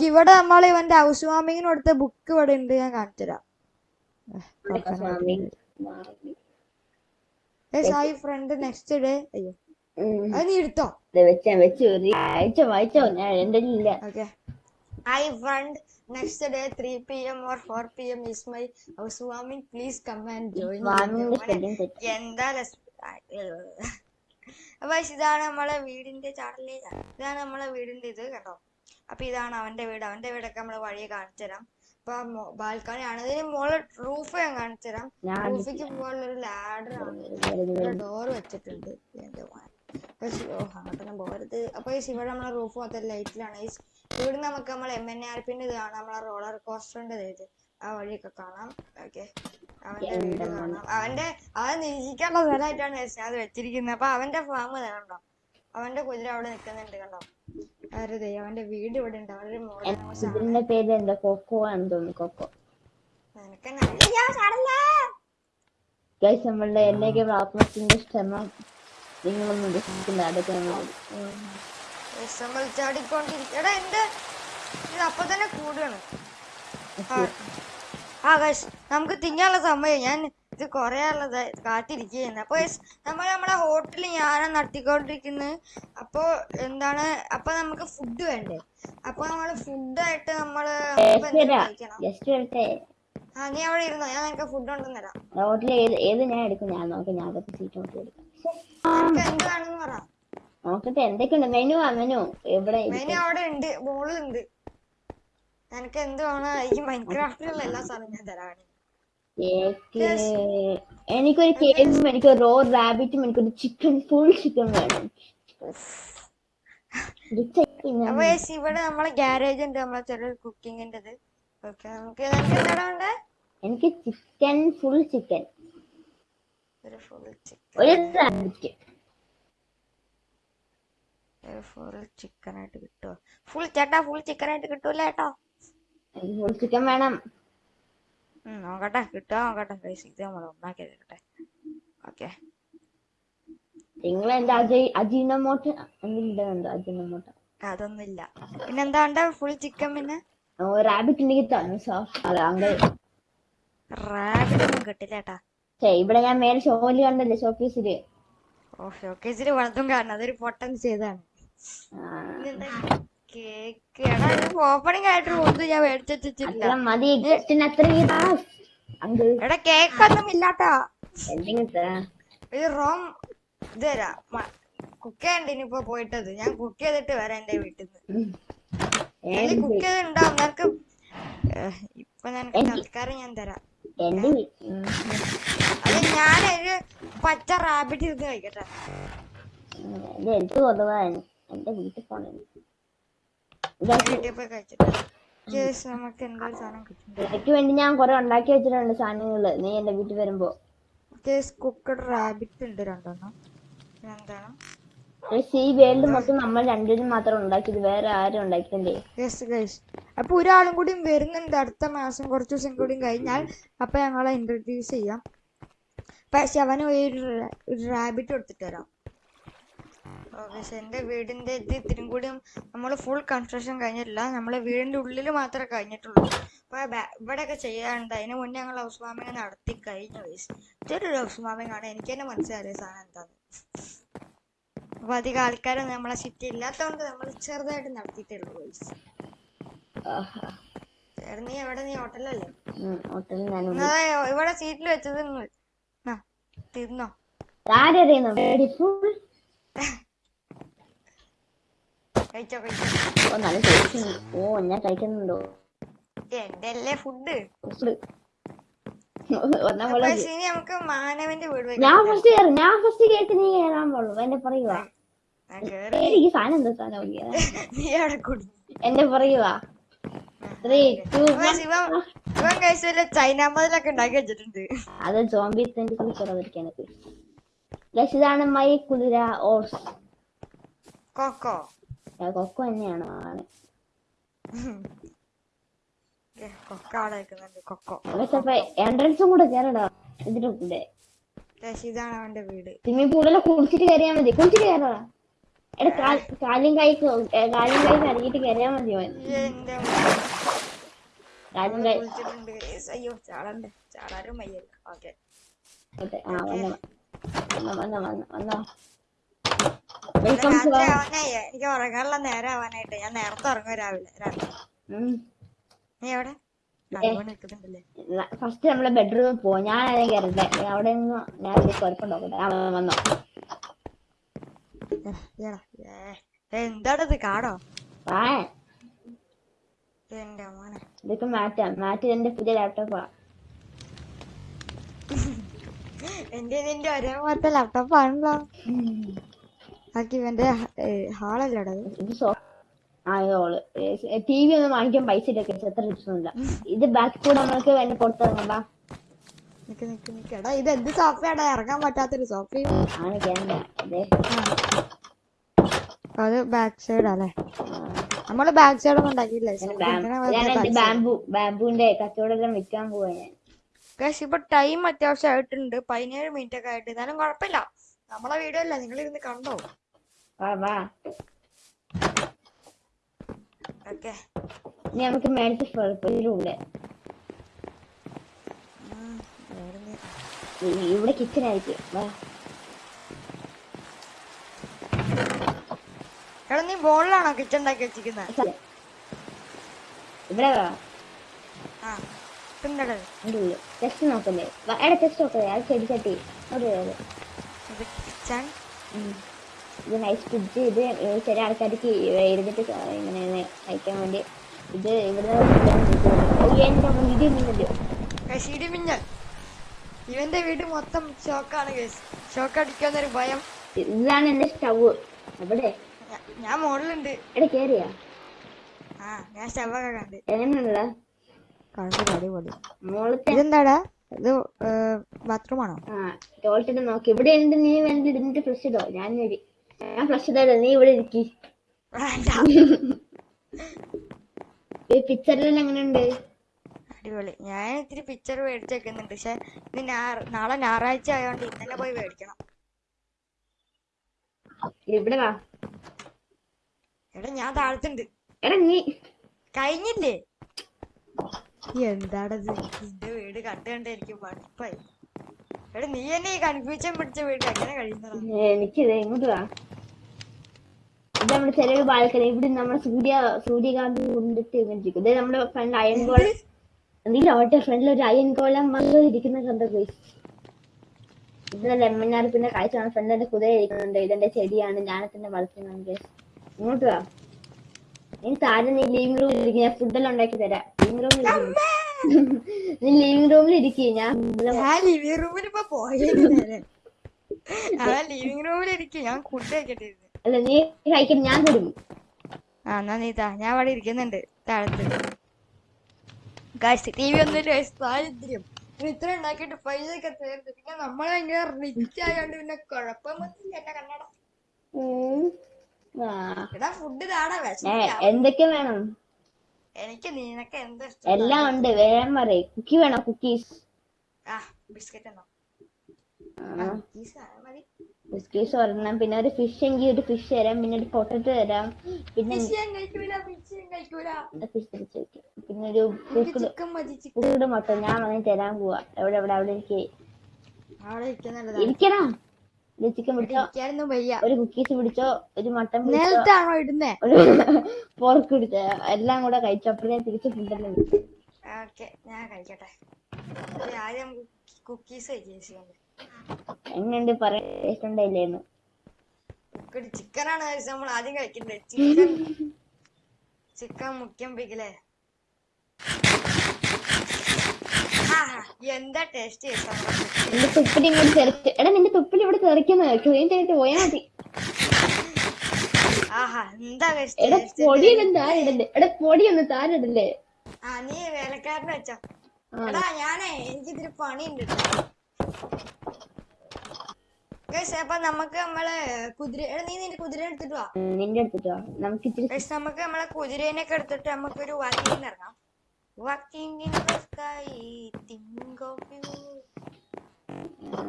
ഇവിടെ നമ്മൾ ഇവന്റെ ഹൗസ് വാമിങ്ങിന് കൊടുത്ത ബുക്ക് ഇവിടെ ഉണ്ട്. ഞാൻ കാണിച്ചുതരാം ഹായ് ഫ്രണ്ട് നെക്സ്റ്റ് ഡേ അയ്യോ. അത് നീ എടുത്തോ? ഇത് വെച്ചാ വെച്ചു വായിച്ചോ വായിച്ചോ. ഞാൻ എന്റെ ഇല്ല Okay. Hi friend, next day 3 p.m. or 4 p.m. is my housewarming. Please come and join me. വാമിന്റെ സ്പെല്ലിംഗ് എന്താ രസം? അപ്പൊ ഇതാണ് നമ്മളെ വീടിന്റെ ചാടലേ ഇതാണ് നമ്മളെ വീടിന്റെ ഇത് കേട്ടോ അപ്പൊ ഇതാണ് അവന്റെ വീട്. അവന്റെ വീടൊക്കെ നമ്മൾ വഴിയെ കാണിച്ചു തരാം അപ്പൊ ബാൽക്കണി ആണ് ഇതിന് മോളെ റൂഫ് ഞാൻ കാണിച്ചു തരാം റൂഫിക്ക് ലാഡർ ആണ്. ഡോർ വെച്ചിട്ടുണ്ട്. അപ്പൊ അങ്ങോട്ടൊന്നും പോകരുത് അപ്പൊ ഇവിടെ നമ്മളെ റൂഫ് മൊത്തം ലൈറ്റിലാണ് ഇവിടെ നമുക്ക് നമ്മളെ എം എൻ ആർ പിന്റെ ഇതാണ് കാണാം നമ്മളെ റോളർ കോസ്റ്ററിന്റെ ഇത്. ആ വഴിയൊക്കെ കാണാം. ഓക്കെ അവന്റെ വീട് കാണാം അവന്റെ അവൻ നിരീക്ഷിക്കാനുള്ള സ്ഥലമായിട്ടാണ് അത് വെച്ചിരിക്കുന്നത്. അപ്പൊ അവന്റെ ഫാം കണ്ടോ? അവന്റെ കുതിര അവിടെ നിൽക്കുന്നുണ്ട് കണ്ടോ? അതെ അവന്റെ വീട് ഇവിടെ ഉണ്ട്. അവരുടെ മോളുടെ പേര് എന്താ? കൊക്കോ ആണെന്ന് തോന്നുന്നു കൊക്കോ. നമ്മളുടെ എന്നേക്ക് ആത്മഹത്യന്റെ ശ്രമം നിങ്ങളൊന്നും എടാ എന്റെ ഇത് അപ്പൊ തന്നെ കൂടുകയാണ് ആ. ഗൈസ് നമുക്ക് തിന്നാനുള്ള സമയം. ഞാൻ ഇത് കൊറേ ഉള്ളത് കാത്തിരിക്കുകയാണ് അപ്പൊ guys, നമ്മൾ നമ്മളെ ഹോട്ടലിൽ ഞാനും നടത്തിക്കൊണ്ടിരിക്കുന്നത് അപ്പൊ എന്താണ് അപ്പൊ നമുക്ക് ഫുഡ് വേണ്ടേ? അപ്പൊ നമ്മൾ ഫുഡായിട്ട് ജസ്റ്റ് ആ നീ അവിടെ ഇരുന്നോ? ഞാൻ നിനക്ക് ഫുഡ് കൊണ്ടുവന്ന് തരാം. ഹോട്ടലിൽ ഏത് ഏത് ഞാൻ എടുക്കും? ഞാൻ നോക്കി ഞാൻ അതൊക്കെ സീറ്റ് നോക്കി എടുക്കാം. എന്താണെന്ന് പറ. നോക്കട്ടെ എന്തൊക്കെയുണ്ട്? മെനു ആ മെനു. എവിടെ മെനു അവിടെ ഉണ്ട് ബോളുണ്ട് നിനക്ക് എന്ത് വേണം ഈ മൈൻക്രാഫ്റ്റിലുള്ള എല്ലാ സാധനവും ഞാൻ തരാണ് എനിക്കൊരു കേസും എനിക്ക് റോ റാബിറ്റും എനിക്കൊരു ചിക്കൻ ഫുൾ ചിക്കൻ വേണം. അപ്പൊ ഇവിടെ നമ്മളെ ഗാരേജ് ഉണ്ട് നമ്മളെ ചെറിയ കുക്കിംഗിന്റെ ഇത് ഓക്കെ നമുക്ക് വേണ്ടേ? എനിക്ക് ചിക്കൻ ഫുൾ ചിക്കൻ ഒരു ഫുൾ ചിക്കൻ ഒരു റാബിറ്റ് ഫുൾ ചിക്കൻ ആയിട്ട് കിട്ടുമോ ഫുൾ ചേട്ടാ ഫുൾ ചിക്കൻ ആയിട്ട് കിട്ടൂല ചേട്ടാ? ചിക്കൻ വേണം. നോക്കട്ടെ. കിട്ടാ നോക്കട്ടെ. ഇത് നമ്മൾ ഉണ്ടാക്കി എടുക്കട്ടെ. ഓക്കെ നിങ്ങൾ അജീനമോട്ട്? അജീനമോട്ട്? അതൊന്നുമില്ല. പിന്നെന്താ ഫുൾ ചിക്കൻ പിന്നെ? റാബിറ്റ് ഉണ്ടെങ്കിൽ തന്നെ സോഫ്റ്റ് റാബിറ്റ് ഒന്നും കിട്ടില്ല ചേട്ടാ ഇവിടെ ഞാൻ മേലെ ഷോയിൽ കണ്ടല്ലേ? ഷോക്കേസിൽ. ഓ വളർത്തും കാരണം അതൊരു പൊട്ടൻസ് ചെയ്താണ്. കേക്ക് ഓപ്പണിംഗ് ആയിട്ട് ഒന്നും ഞാൻ മേടിച്ചിട്ടില്ല മതി എടാ ഇല്ലാട്ടാ. റോം ഇത്. തരാം. കുക്ക് ചെയ്യണ്ട ഇനിയിപ്പോ പോയിട്ടത്. ഞാൻ കുക്ക് ചെയ്തിട്ട് വരാം എന്റെ വീട്ടിൽ നിന്ന് കുക്ക് ചെയ്തിട്ടുണ്ടാവും. നിനക്ക് ഇപ്പൊ നിനക്ക് തൽക്കാലം ഞാൻ തരാം. അത് ഞാനൊരു പച്ച റാബിറ്റ് ഇരുന്ന് കഴിക്കട്ടെ. എന്റെ വീട്ടിൽ പോണേ. എനിക്ക് വേണ്ടി ഞാൻ കൊറേ ഉണ്ടാക്കി വെച്ചിട്ടുണ്ട് സാധനങ്ങൾ. നീ എന്റെ വീട്ടിൽ വരുമ്പോ. കുക്കഡ് റാബിറ്റ് ഉണ്ട് രണ്ടെണ്ണം. പക്ഷേ ഈ വേൾഡ് മൊത്തം നമ്മൾ രണ്ടുപേരും മാത്രം ഉണ്ടാക്കിയത്. വേറെ ആരും ഉണ്ടാക്കിയില്ലേ യെസ് ഗൈസ് അപ്പൊ ഒരാളും കൂടിയും വരുന്നുണ്ട് അടുത്ത മാസം. കുറച്ച് ദിവസം കൂടി കഴിഞ്ഞാൽ അപ്പൊ ഞങ്ങളെ ഇൻട്രൊഡ്യൂസ് ചെയ്യാം. പക്ഷെ അവന് ഒരു റാബിറ്റ് കൊടുത്തിട്ട് വരാം. ഓക്കെ എന്റെ വീടിന്റെ ഇത് ഇത്തിരി കൂടിയും നമ്മൾ ഫുൾ കൺസ്ട്രക്ഷൻ കഴിഞ്ഞിട്ടില്ല. നമ്മൾ വീടിന്റെ ഉള്ളിൽ മാത്രമേ കഴിഞ്ഞിട്ടുള്ളൂ. അപ്പോൾ ഇവിടെയൊക്കെ ചെയ്യാനുണ്ട് അതിന് മുന്നേ ഞങ്ങൾ ഹൗസ് വാമിങ് നടത്തി കഴിഞ്ഞു വയസ്സ് ഇതൊരു ഹൗസ് വാമിങ് ആണ്. എനിക്ക് തന്നെ മനസ്സിലായ സാധനം എന്താന്ന്? അപ്പോൾ അധികം ആൾക്കാരൊന്നും നമ്മളെ സിറ്റി ഇല്ലാത്തതുകൊണ്ട് നമ്മൾ ചെറുതായിട്ട് നടത്തിയിട്ടുള്ളൂ വയസ്സ് നീ എവിടെ? നീ ഹോട്ടലല്ലേ ഇവിടെ സീറ്റിൽ വെച്ചത് തിന്നോ. ആരറിയുന്നു കഴിച്ചോ കഴിച്ചോ. ഓ നല്ല ടേസ്റ്റ് ഓ ഞാൻ കഴിക്കുന്നുണ്ടോ? എന്റെ ഫുഡ് ഫുഡ് നമുക്ക് മാനവന്റെ വീട് ഞാൻ ഫസ്റ്റ് കയറും ഞാൻ ഫസ്റ്റ് കേട്ട് നീ കയറാൻ പാടുള്ളൂ. പറയുക സാധനം എന്താ സാധനം? നീ അവിടെ കുടി. പറയുക ചൈന മതിലൊക്കെ ഉണ്ടാക്കി വെച്ചിട്ടുണ്ട്. അത് ജോംബി കുറവിരിക്കാനൊക്കെ ഇതാണ് മൈ കുതിര ഓർസ് കൊക്കോ കൊക്കോ. തന്നെയാണ് ആണ് അപ്പൊ എൻട്രൻസും കൂടെ കയറടാ ഇതിന്റെ കൂടെ ഇതാണ് അവന്റെ വീട്. സ്വിമ്മിംഗ് പൂളിലെ കുളിച്ചിട്ട് കയറിയാ മതി കുളിച്ചിട്ട് കയറടാ എടാ കാലും കൈ കാലും കൈ കറിയിട്ട് കയറിയാ മതി കാലും കൈ. അയ്യോ ചാടണ്ടേ. ചാടാനും വയ്യല്ല. ഓക്കെ. വന്നോ വന്നോ വന്നോ വന്നോ. വന്നോ വെൽക്കം ടു രാത്രി ആവാനായി. എനിക്ക് ഉറങ്ങാനുള്ള നേരം ആവാനായിട്ട്. ഞാൻ നേരത്തെ ഉറങ്ങും രാവിലെ രാത്രി. നീ എവിടെ? അതുകൊണ്ട് നിൽക്കുന്നുണ്ടല്ലേ? ഫസ്റ്റ് നമ്മളെ ബെഡ്റൂമിൽ പോവാ. ഞാൻ അതിനെ കയറട്ടെ അവിടെ നിന്ന് ഞാൻ ഒരു കുഴപ്പം നോക്കട്ടെ ആ വന്നോ കാടോ? എന്റെ മോനെ. ഇതൊക്കെ മാറ്റാം. മാറ്റി എന്റെ പുതിയ ലാപ്ടോപ്പാ എന്റെ ഇതിന്റെ ഒരേപോലത്തെ ലാപ്ടോപ്പ് ആണല്ലോ. ആക്കി ഇവന്റെ ഹാളല്ലട ടി വി ഒന്നും വാങ്ങിക്കാൻ പൈസ എത്ര ലക്ഷമില്ല ഇത് ബാക്ക് കൂടെ നമ്മൾക്ക് വേണ്ടി പുറത്തിറങ്ങണ്ട നിക്ക് നിക്ക് നിക്ക്. എടാ ഇത് എന്ത് സോഫയാടാ? ഇറങ്ങാൻ പറ്റാത്തൊരു കേണ്ട അതെ. ബാക്ക് സൈഡ് അല്ലേ? നമ്മൾ ബാക്ക് സൈഡ് ഒന്നും ഉണ്ടാക്കിയില്ല ബാംബു ബാംബുവിന്റെ കച്ചവടം വിൽക്കാൻ പോവാ ഞാൻ. ഗയ്സ് ഇപ്പൊ ടൈം അത്യാവശ്യം ആയിട്ടുണ്ട്. പതിനേഴ് മിനിറ്റ് ഒക്കെ ആയിട്ട്. എന്നാലും കുഴപ്പമില്ല. നമ്മളെ വീഡിയോ അല്ല നിങ്ങൾ ഇരുന്ന് കണ്ടോ? വാ വാ. നമുക്ക് മേടിച്ച് ഇതിലൂടെ ഇവിടെ കിച്ചൺ ആയിരിക്കും. വാ. എടാ നീ ബോളിലാണോ കിച്ചൺ ഉണ്ടാക്കി വെച്ചിരിക്കുന്നത് ഇവിടെ വാ. ആ ഉള്ളിൽ ടെസ്റ്റ് നോക്കല്ലേ എടാ ടെസ്റ്റ് നോക്കല്ലേ അത് ചെടി ചട്ടി. ഇത് കിച്ചൺ ഇത് നൈസ് ഫ്രിഡ്ജ് ഇത് ചില ആൾക്കാർക്ക് ഇരുന്നിട്ട് ക- ഇങ്ങനെ അയക്കാൻ വേണ്ടി. ഇത് ഇവിടെ ഇടിമിന്നൽ ഇവന്റെ വീട് മൊത്തം ഷോക്കാണ് ഗൈസ് ഷോക്ക് അടിക്കാന്നൊരു ഭയം. ഇതാണ് എന്റെ സ്റ്റവ് എവിടെ ഞാൻ മോഡലുണ്ട് എടാ കേറിയാ? ആ ഞാൻ സ്റ്റവൊക്കെ കണ്ട്. ഇതെന്താടാ? ഇത് ബാത്റൂം ആണോ? ആ ടോയ്ലറ്റ് നോക്കി. ഇവിടെ ഉണ്ട് നീ വേണ്ടി ഇരുന്നിട്ട് ഫ്രഷ് ഇടോ. ഞാൻ വരി. ഞാൻ ഫ്ലഷ് തരാം നീ ഇവിടെ ഇരിക്കി. പിക്ചറിലെല്ലാം എങ്ങനെയുണ്ട്? അടിപൊളി. ഞാൻ ഇത്തിരി പിക്ചർ മേടിച്ച് വെക്കുന്നുണ്ട് പക്ഷെ ഇന്ന് നാളെ ഞായറാഴ്ച ആയതുകൊണ്ട് ഇന്നലെ പോയി മേടിക്കണം. ഇവിടെ വാ. എടാ ഞാൻ താഴത്തുണ്ട്. എടാ നീ. കഴിഞ്ഞില്ലേ? എന്താടത്? നിന്റെ വീട് കണ്ടു കണ്ട് എനിക്ക് മടുപ്പായി. എടാ നീ എന്നെ ഈ കൺഫ്യൂഷൻ പിടിച്ച വീട്ടിൽ എങ്ങനെ കഴിയുന്നതാ? എനിക്കിത് ഇങ്ങോട്ട് വാ? ഇത് നമ്മുടെ ചെറിയൊരു ബാൽക്കണി. ഇവിടെ നമ്മുടെ സൂര്യ സൂര്യകാന്തി കൊണ്ടിട്ട് ഇരിക്കും. ഇത് നമ്മുടെ ഫ്രണ്ട് അയൺ ഗോളം നീ ലോട്ടെ ഫ്രണ്ടിൽ ഒരു അയൺ ഗോളം വന്ന് ഇരിക്കുന്ന കണ്ട പോയി ഇതിന്റെ ലെമ്മനാർ പിന്നെ കാഴ്ചയാണ് ഫ്രണ്ടിന്റെ കുതിര ഇരിക്കുന്നുണ്ട്. ഇതെന്റെ ചെടിയാണ്. ഞാനത്തിന്റെ വളർത്തുന്നുണ്ട് ഇങ്ങോട്ട് വാ. നീ താരം നീ ലിവിംഗ് റൂമിൽ ഇരിക്കുന്ന ഫുഡെല്ലാം ഉണ്ടാക്കി തരാം. ലിവിംഗ് റൂമിൽ നീ ലിവിംഗ് റൂമിൽ ഇരിക്കും ഞാൻ ഞാൻ ലിവിംഗ് റൂമിൽ ഇപ്പൊ പോയി നേരെ ലിവിംഗ് റൂമിൽ ഇരിക്കേ ഞാൻ ഫുഡ് കഴിക്കട്ടെ അല്ല നീ കഴിക്കും ഞാൻ തരും. ആ എന്നാ നീതാ ഞാൻ അവിടെ ഇരിക്കുന്നുണ്ട് താഴത്ത്. ഗായ്സ് ടി വി ഒന്നും ഗൈസ് ദാരിദ്ര്യം ഇത്ര ഉണ്ടാക്കിയിട്ട് പൈസ ഒക്കെ തീർത്ത് പിന്നെ നമ്മൾ ഭയങ്കര റിച്ച് ആയതുകൊണ്ട് പിന്നെ കുഴപ്പമൊന്നുമില്ല എന്നെ കണ്ണട. എടാ ഫുഡ് താടാ എന്തൊക്കെ വേണം? എനിക്ക് നിനക്ക് എന്താ എല്ലാം ഉണ്ട്. വേഗം പറയും. കുക്കി വേണോ? കുക്കീസ് ബിസ്ക്കീസ് ഒരെണ്ണം. പിന്നെ ഒരു ഫിഷ് എങ്കിൽ ഒരു ഫിഷ് തരാം. പിന്നെ ഒരു പൊട്ടറ്റ് തരാം. പിന്നെ ഫിഷ് തിരിച്ചു പിന്നെ ഒരു എനിക്ക് കുക്കുട് മുട്ട ഞാൻ വന്നിട്ട് തരാൻ പോവാ. എവിടെ എവിടെ അവിടെ ഇരിക്കേ ഇരിക്കണം? ഒരു ചിക്കൻ പിടിച്ചോ? വയ്യ. ഒരു കുക്കീസ് പിടിച്ചോ? ഒരു മട്ടൻ പിടിച്ചോ? നേരത്താണോ ഇടുന്നേ? ഒരു പോർക്ക് പിടിച്ചോ? എല്ലാം കൂടെ കഴിച്ചോ? അപ്പോഴേ തിരിച്ച് ഫുഡെല്ലാം ഓക്കെ ഞാൻ കഴിക്കട്ടെ. ആദ്യം കുക്കീസ് എങ്ങനെയുണ്ട് കുക്കടി ചിക്കനാണ് കഴിച്ചത് നമ്മൾ ആദ്യം കഴിക്കണ്ടേ ചിക്കൻ ചിക്കൻ മുഖ്യം പിക്കിലേ എന്താ ടേസ്റ്റ് നിന്റെ തുപ്പിൽ ഇങ്ങോട്ട് തെറിച്ച് എടാ നിന്റെ തുപ്പിൽ ഇവിടെ തെറിക്കുന്ന ക്ലീൻ ചെയ്തിട്ട് പോയാ മതി. എടാ പൊടിയൊന്നും താരിടല്ലേ. എടാ പൊടിയൊന്നും താരിടല്ലേ. നീ വേലക്കാരനെ വെച്ചോ. എടാ ഞാനേ പണിയുണ്ട് അപ്പൊ നമുക്ക് നമ്മളെ കുതിര എടാ നീ നിന്റെ കുതിര എടുത്തിട്ട് വാ. നിന്റെ നിന്റെ വാ. നമുക്ക് നമുക്ക് നമ്മളെ കുതിരേനൊക്കെ എടുത്തിട്ട് നമുക്കൊരു ഇറങ്ങാം. Walking in the sky of you ആ,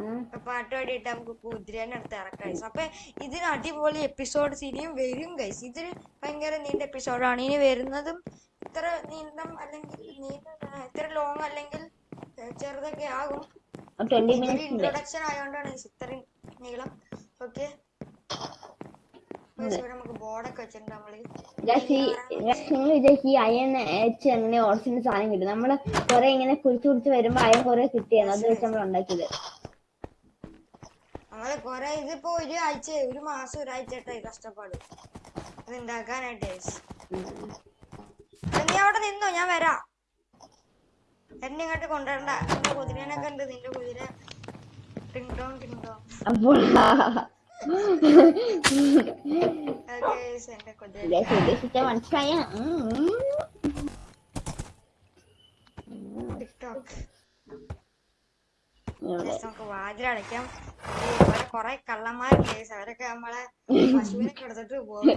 പാട്ട് പാടിയിട്ട് നമുക്ക് കുതിരേനെ അടുത്ത് ഇറക്കാം guys. അപ്പൊ ഇതിന് അടിപൊളി എപ്പിസോഡ് ഇനിയും വരും ഗൈസ് ഇതൊരു ഭയങ്കര നീണ്ട എപ്പിസോഡാണ് ഇനി വരുന്നതും ഇത്ര നീന്തം അല്ലെങ്കിൽ നീണ്ട ഇത്ര ലോങ് അല്ലെങ്കിൽ ചെറുതൊക്കെ ആകും. ഇൻട്രൊഡക്ഷൻ ആയതുകൊണ്ടാണ് ഇത്രയും നീളം. ഓക്കെ നിങ്ങൾ വിചാരിക്കും ഈ അയൺ എച്ച് അങ്ങനെ ഓർസിന്റെ സാധനം കിട്ടും. നമ്മൾ കൊറേ ഇങ്ങനെ കുറിച്ച് കുറിച്ച് വരുമ്പോ അയൺ കൊറേ കിട്ടിയാണ് അത് വെച്ച് നമ്മൾ ഉണ്ടാക്കിയത്. നമ്മൾ കൊറേ ഇതിപ്പോ ഒരു ആഴ്ച ഒരു മാസം ഒരാഴ്ചയായിട്ടായി കഷ്ടപ്പാട്. ഇത് ഉണ്ടാക്കാനായിട്ട് guys. എടാ, നീ അവിടെ നിന്നോ? ഞാൻ വരാം. എന്നെ ഇങ്ങോട്ട് കൊണ്ടുവരണ്ട നിന്റെ കുതിരനൊക്കെ ഉണ്ട് നിന്റെ കുതിര. ടിങ് ടോങ് ടിങ് ടോങ്. ഉദ്ദേശിച്ച മനസ്സിലായ നമുക്ക് വാതിലടയ്ക്കാം കൊറേ കള്ളന്മാരുണ്ട് കേസ് അവരൊക്കെ നമ്മളെ പശുവിനൊക്കെ എടുത്തിട്ട് പോകും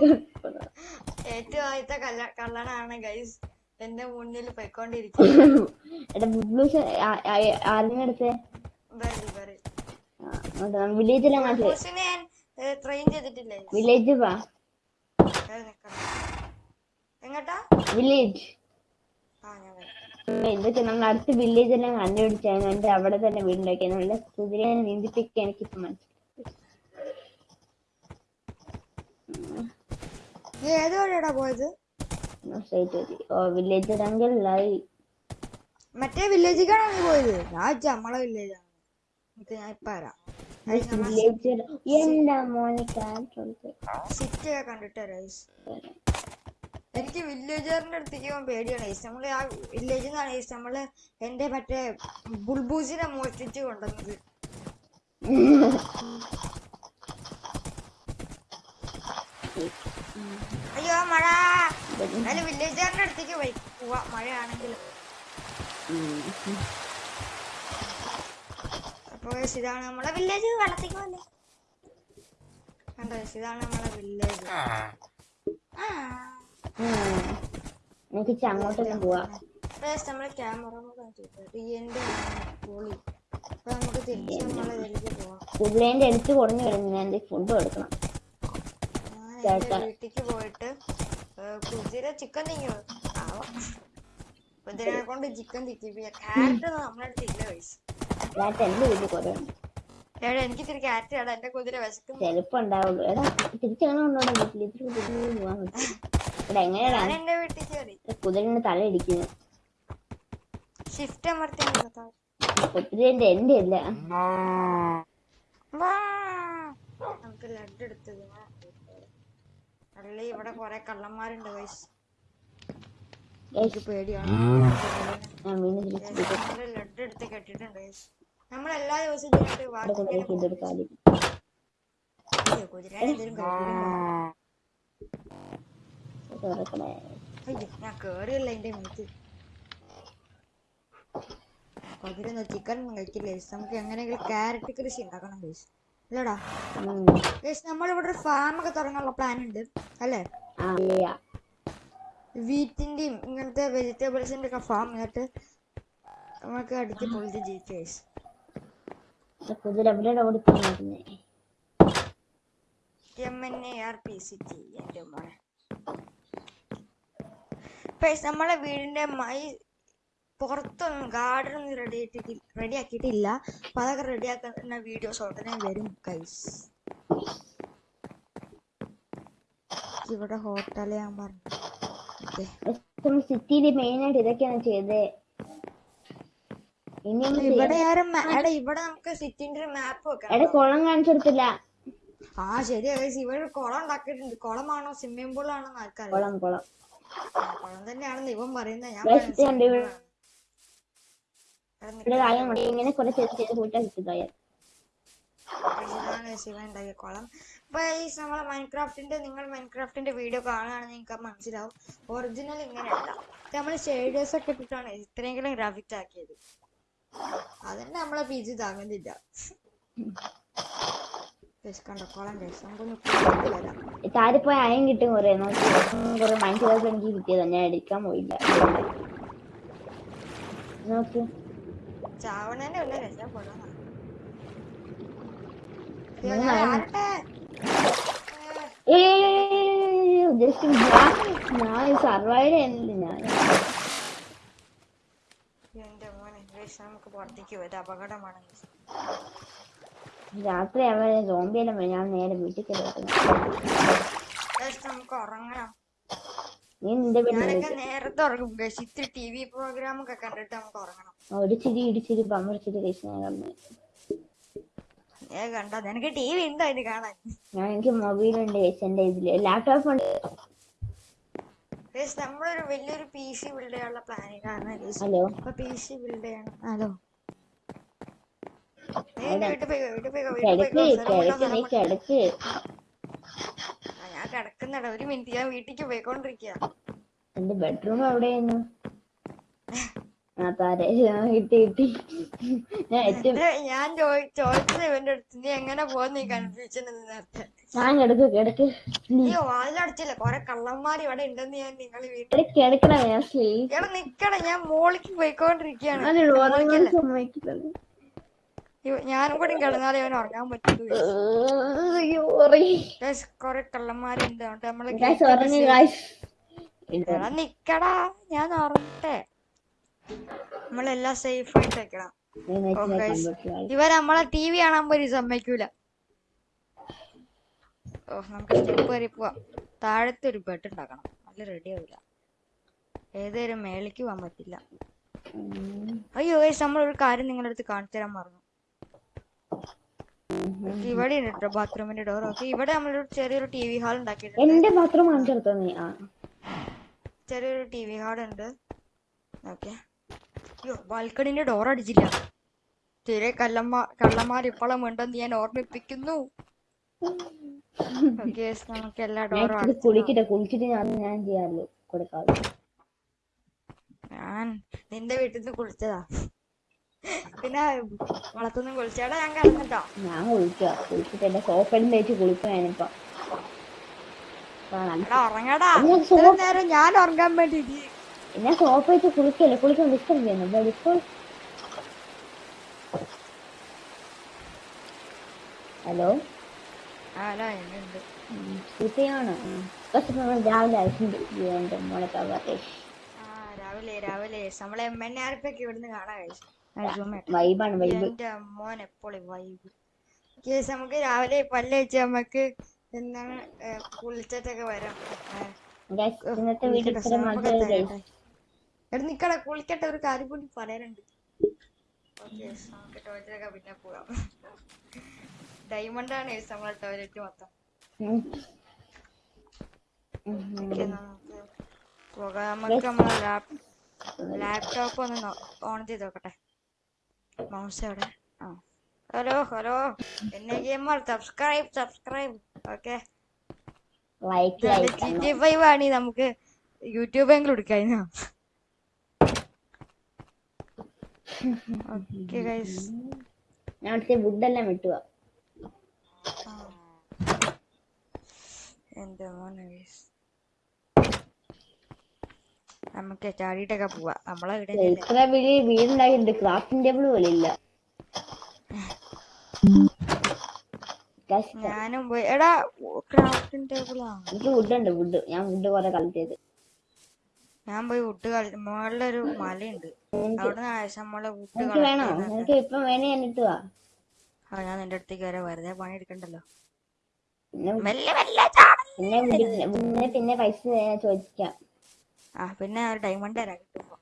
ഏറ്റവും ആദ്യത്തെ കള്ള കള്ളനാണ് ഗൈസ് എന്റെ മുന്നിൽ പോയിക്കൊണ്ടിരിക്കുന്നത് വില്ലേജിലെ ട്രെയിൻ ചെയ്തിട്ടില്ലേ? വില്ലേജ് വാ. എങ്ങട്ടാ? വില്ലേജ് ഇതൊക്കെ നമ്മൾ അടുത്ത വില്ലേജ് എല്ലാം കണ്ടുപിടിച്ചാണ് എന്നിട്ട് അവിടെ തന്നെ വീടുണ്ടാക്കി നല്ല കുതിരയെ നീന്തിപ്പിക്കാൻ എനിക്കിപ്പോ മനസ്സിലായി. ഏത് വഴിയാടാ പോയത്? വില്ലേജ് ഒരങ്കിളായി മറ്റേ വില്ലേജിലേക്കാണോ നീ പോയത്? ഞാൻ നമ്മളെ വില്ലേജാണ് ഞാൻ ഇപ്പൊ വരാം. എന്താ സിറ്റി കണ്ടിട്ട്. എനിക്ക് വില്ലേജറിന്റെ അടുത്തേക്ക് പോകാൻ പേടിയാണ്. ഐസ് നമ്മൾ ആ വില്ലേജിൽ നിന്നാണ് ഐസ് നമ്മൾ എന്റെ മറ്റേ ബുൾബൂസിനെ മോഷ്ടിച്ച് കൊണ്ടുവന്നത്. അയ്യോ മഴ. എന്നാലും വില്ലേജറിന്റെ അടുത്തേക്ക് പോയി. പോവാ. guys, ഇതാണ് നമ്മളെ വില്ലേജ് വെള്ളത്തേക്ക് വന്നേ കണ്ടോ ഇതാണ് നമ്മളെ വില്ലേജ് എനിക്ക് അങ്ങോട്ടൊന്നും പോവാ. നമ്മളെ ക്യാമറ പൊളി. അപ്പൊ നമുക്ക് തിരിച്ച് നമ്മളെ ഇതിലേക്ക് പോവാം. കുതിരേന്റെ അടുത്ത് കുറഞ്ഞു വരുന്നു ഞാൻ ഫുഡ് കൊടുക്കണം എന്റെ പോയിട്ട് കുതിര ചിക്കൻ തിങ്ങോ കുതിരനെ കൊണ്ട് ചിക്കൻ തിക്കിപ്പിക്കുക ക്യാരറ്റ് നമ്മുടെ അടുത്ത് ഇല്ല വയസ്സ് ഞാൻ എന്റെ വീട്ടിൽ കുറെ ഉണ്ട് എടാ എനിക്ക് ഇത്തിരി ക്യാരറ്റ് വേണം. എന്റെ കുതിര വിശക്കുന്നു ചെലപ്പോ ഉണ്ടാവുള്ളൂ. എടാ തിരിച്ചാണോ ഉണ്ടോടെ വീട്ടിൽ ഇത്തിരി കുതിരയിൽ പോവാൻ പറ്റും എങ്ങനെയാടാ? ഞാൻ എന്റെ വീട്ടിൽ കയറി കുതിരന്റെ തല ഇടിക്കുന്നത് ഷിഫ്റ്റ് അമർത്തി നിർത്താം. കുതിരന്റെ എന്റെ അല്ല. വാ. നമുക്ക് ലഡ് എടുത്തത്. അല്ലേ ഇവിടെ കൊറേ കള്ളന്മാരുണ്ട് വയസ്സ് എനിക്ക് പേടിയാണ്. ലഡ് എടുത്ത് കെട്ടിട്ടുണ്ട് guys. നമ്മൾ എല്ലാ ദിവസവും ഞാൻ കേറിയല്ല എന്റെ മീറ്റ് കുതിര ചിക്കൻ കഴിക്കില്ല? നമുക്ക് എങ്ങനെയെങ്കിലും ക്യാരറ്റ് കൃഷി ഉണ്ടാക്കണം guys. അല്ലടാ. ഗൈസ് നമ്മളിവിടെ ഒരു ഫാം ഒക്കെ തുടങ്ങാനുള്ള പ്ലാൻ ഉണ്ട് അല്ലേ. വീറ്റിന്റെയും ഇങ്ങനത്തെ വെജിറ്റബിൾസിന്റെ ഒക്കെ ഫാം എന്നിട്ട് നമുക്ക് അടിച്ച് പൊളിച്ച് ജീവിച്ചു ഗൈസ് കുതിര എവിടെയാണ് ഓടിപ്പോകുന്നേ M N A R P C T എന്റെ മോനെ. പേസ് നമ്മളെ വീടിന്റെ മൈ പുറത്തൊന്നും ഗാർഡൻ ഒന്നും റെഡി ആയിട്ട് റെഡി ആക്കിയിട്ടില്ല. അപ്പൊ അതൊക്കെ റെഡി ആക്കുന്ന വീഡിയോസ് ഉടനെ വരും കൈസ് ഇവിടെ ഹോട്ടൽ ഞാൻ പറഞ്ഞു. സിറ്റിയിൽ മെയിൻ ആയിട്ട് ഇതൊക്കെയാണ് ഒന്ന് ഇവിടെ ആരും എടാ ഇവിടെ നമുക്ക് സിറ്റിന്റെ ഒരു മാപ്പ് വെക്കാം. എടാ കുളം കാണിച്ചു കൊടുത്തില്ല ആ ശരിയാ ഗൈസ് ഇവിടെ ഒരു കുളം ഉണ്ടാക്കിയിട്ടുണ്ട്. കുളമാണോ സ്വിമ്മിംഗ് പൂൾ ആണോ ആൾക്കാർ കുളം കുളം. കുളം തന്നെയാണെന്ന് ഇവൻ പറയുന്നത്. ഞാൻ. ഇങ്ങനെ കുറെ ചെറിയ ചെറിയ കൂട്ടാ കിട്ടുക ഇതാണ് ശിവൻ ഉണ്ടാക്കിയ കുളം. അപ്പൊ ഈ നമ്മളെ മൈൻക്രാഫ്റ്റിന്റെ നിങ്ങൾ മൈൻക്രാഫ്റ്റിന്റെ വീഡിയോ കാണുകയാണെങ്കിൽ നിങ്ങൾക്ക് മനസ്സിലാവും. ഒറിജിനൽ ഇങ്ങനെയല്ല നമ്മൾ ഷെയ്ഡേഴ്സ് ഒക്കെ ഇട്ടിട്ടാണ് ഇത്രയെങ്കിലും ഗ്രാഫിക്സ് ആക്കിയത്. അതന്നെ നമ്മളെ പി ജി താങ്ങുന്നില്ല താരിപ്പോയി അയം കിട്ടും കൊറേ നോക്കി കുറെ മൈൻഡ് എനിക്ക് കിട്ടിയതാ ഞാൻ എടുക്കാൻ പോയില്ല നോക്കി ചാവണേന്റെ ജസ്റ്റ് ഞാൻ സർവൈവ് ചെയ്യുന്നില്ല ഞാൻ എന്റെ നമുക്ക് പുറത്തേക്ക് പോയത് അപകടമാണ്. രാത്രി അവരെ സോംബിയെല്ലാം ഞാൻ നേരെ വീട്ടിൽ നമുക്ക് ഉറങ്ങണം. നീ നിന്റെ വീട്ടിൽ ഞാനൊക്കെ നേരത്തെ ഉറങ്ങും. guys. ഇത്തിരി ടി വി പ്രോഗ്രാം ഒക്കെ കണ്ടിട്ട് നമുക്ക് ഉറങ്ങണം. ഒരു ചിരി ഇടിച്ചിരി ഞാൻ കിടന്നു ഏ കണ്ട? നിനക്ക് ടി വി ഉണ്ടോ അതിന് കാണാൻ? ഞാൻ എനിക്ക് മൊബൈലുണ്ട് ഉണ്ട് എന്റെ ഇതിൽ. ലാപ്ടോപ്പ് ഉണ്ട്. Guys, നമ്മളൊരു വലിയൊരു പി സി ബിൽഡ് ചെയ്യാനുള്ള പ്ലാനിലാണ് ഹലോ അപ്പൊ പി സി ബിൽഡ് ചെയ്യണം. ഹലോ ഞാൻ കിടക്കുന്നട ഒരു മിനിറ്റ് ഞാൻ വീട്ടിലേക്ക് പോയിക്കൊണ്ടിരിക്കുക എന്റെ ബെഡ്റൂം എവിടെയായിരുന്നു ഞാൻ ചോദിച്ചത് ഇവന്റെ അടുത്ത്. നീ എങ്ങനെ പോകുന്ന കൺഫ്യൂഷൻ നേരത്തെ? ഞാൻ കിടക്ക് കിടക്ക് നീ വാതിലടച്ചില്ല. കൊറേ കള്ളന്മാർ ഇവിടെ ഉണ്ടെന്ന് ഞാൻ നിങ്ങൾ വീട്ടിൽ കിടക്കണം ഇവിടെ നിക്കണ ഞാൻ മോളിക്ക് പോയിക്കൊണ്ടിരിക്കുകയാണ്. ഞാനും കൂടി കിടന്നാലേ അവൻ ഉറങ്ങാൻ. Guys, കൊറേ കള്ളന്മാരുണ്ട് നമ്മൾ നിക്കടാ. ഞാൻ ഉറങ്ങട്ടെ. നമ്മളെല്ലാം സേഫ് ആയിട്ട് വെക്കണം. ഇവർ നമ്മളെ ടി വി കാണാൻ പോലും സമ്മതിക്കൂല. ഓ നമുക്ക് സ്റ്റെപ്പ് കയറി പോവാം. താഴത്തെ ഒരു ബെഡ് ഉണ്ടാക്കണം. നല്ല റെഡി ആവില്ല ഏതൊരു മേളിക്ക് പോകാൻ പറ്റില്ല. അയ്യോ ഗൈസ് നമ്മൾ ഒരു കാര്യം നിങ്ങളുടെ അടുത്ത് കാണിച്ചു തരാൻ മറന്നു. ഇവിടെ ഉണ്ട് കേട്ടോ ബാത്റൂമിന്റെ ഡോർ ഓക്കെ ഇവിടെ നമ്മളൊരു ചെറിയൊരു ടി വി ഹാൾ ഉണ്ടാക്കിയിട്ടുണ്ട്. എന്റെ ബാത്റൂം കാണിച്ചെടുത്തോ നീ? ചെറിയൊരു ടി വി ഹാൾ ഉണ്ട്. ഓക്കെ ബാൽക്കണിന്റെ ഡോർ അടിച്ചില്ല. തീരെ കല്ലമ്മ കള്ളന്മാർ ഇപ്പോഴും ഉണ്ടെന്ന് ഞാൻ ഓർമ്മിപ്പിക്കുന്നു. നമുക്ക് എല്ലാ ഡോറും കുളിക്കട്ടെ കുളിച്ചിട്ട് ഞാൻ ഞാൻ ഞാൻ നിന്റെ വീട്ടിൽ നിന്ന് കുളിച്ചതാ. പിന്നെ വളത്തൊന്നും കുളിച്ചാടാ ഞാൻ കിടന്നിട്ടോ. ഞാൻ കുളിക്കുക കുളിച്ചിട്ട് എന്റെ സോപ്പെല്ലാം തേച്ച് കുളിക്കാനിപ്പോ. ഉറങ്ങടാ. ഞാൻ നേരം ഞാൻ ഉറങ്ങാൻ വേണ്ടി ഞാൻ കോപ്പറേറ്റ് വെച്ച് കുളിക്കല്ലേ? കുളിക്കാൻ ഡിസ്റ്റർബ് ചെയ്യുന്നു. ഇപ്പോൾ ഹലോ? രാവിലെ എന്റെ മോളെ രാവിലെ രാവിലെ. നമ്മളെ ഇവിടുന്ന് കാണാൻ മോൻ എപ്പോഴും വൈബ്. കേസ് നമുക്ക് രാവിലെ നമുക്ക് എന്താണ് കുളിച്ചിട്ടൊക്കെ വരാം. ഇന്നത്തെ വീഡിയോ എടാ നിക്കട കുളിക്കട്ടെ ഒരു കാര്യം കൂടി പറയാനുണ്ട്. ടോയ്ലറ്റിലൊക്കെ പിന്നെ പോകാം ഡയമണ്ട് ആണ് നമ്മളെ ടോയ്ലറ്റ് മൊത്തം. പോകാം. നമുക്ക് നമ്മളെ ലാപ്ടോപ്പ് ഒന്ന് ഓൺ ചെയ്ത് നോക്കട്ടെ. മൗസ് അവിടെ. ആ. Hello hello. എന്നെ gamer subscribe subscribe okay. Like G T five ആണ്. നമുക്ക് യൂട്യൂബ് എങ്കിലും എടുക്കായിരുന്നു ഓക്കേ ഗൈസ് ഞാൻ അവിടുത്തെ വുഡ് എല്ലാം വെട്ടുക. എന്റെ മോനെ ഗൈസ് നമുക്ക് ചാടിയിട്ടൊക്കെ പോവാ. നമ്മളെ ഇവിടെ ഇത്ര വലിയ വീടുണ്ടായിട്ടുണ്ട്. ക്രാഫ്റ്റിംഗ് ടേബിൾ പോലെ ഇല്ല. ഞാനും പോയി. എടാ ക്രാഫ്റ്റിംഗ് ടേബിളാണ് എനിക്ക് വുഡ് ഉണ്ട് വുഡ് ഞാൻ വുഡ് കുറെ കളക്ട് ചെയ്ത് ഞാൻ പോയി വുഡ് കളി മുകളിലൊരു മലയുണ്ട്. അവിടെ ഞാൻ ഇട്ടുവാ ആ ഞാൻ നിന്റെ അടുത്തേക്ക് വരെ. വെറുതെ പണി എടുക്കണ്ടല്ലോ പിന്നെ. പിന്നെ പൈസ ചോദിക്കാം. ആ പിന്നെ ഒരു ഡയമണ്ട് തരാം. കിട്ടുമ്പോ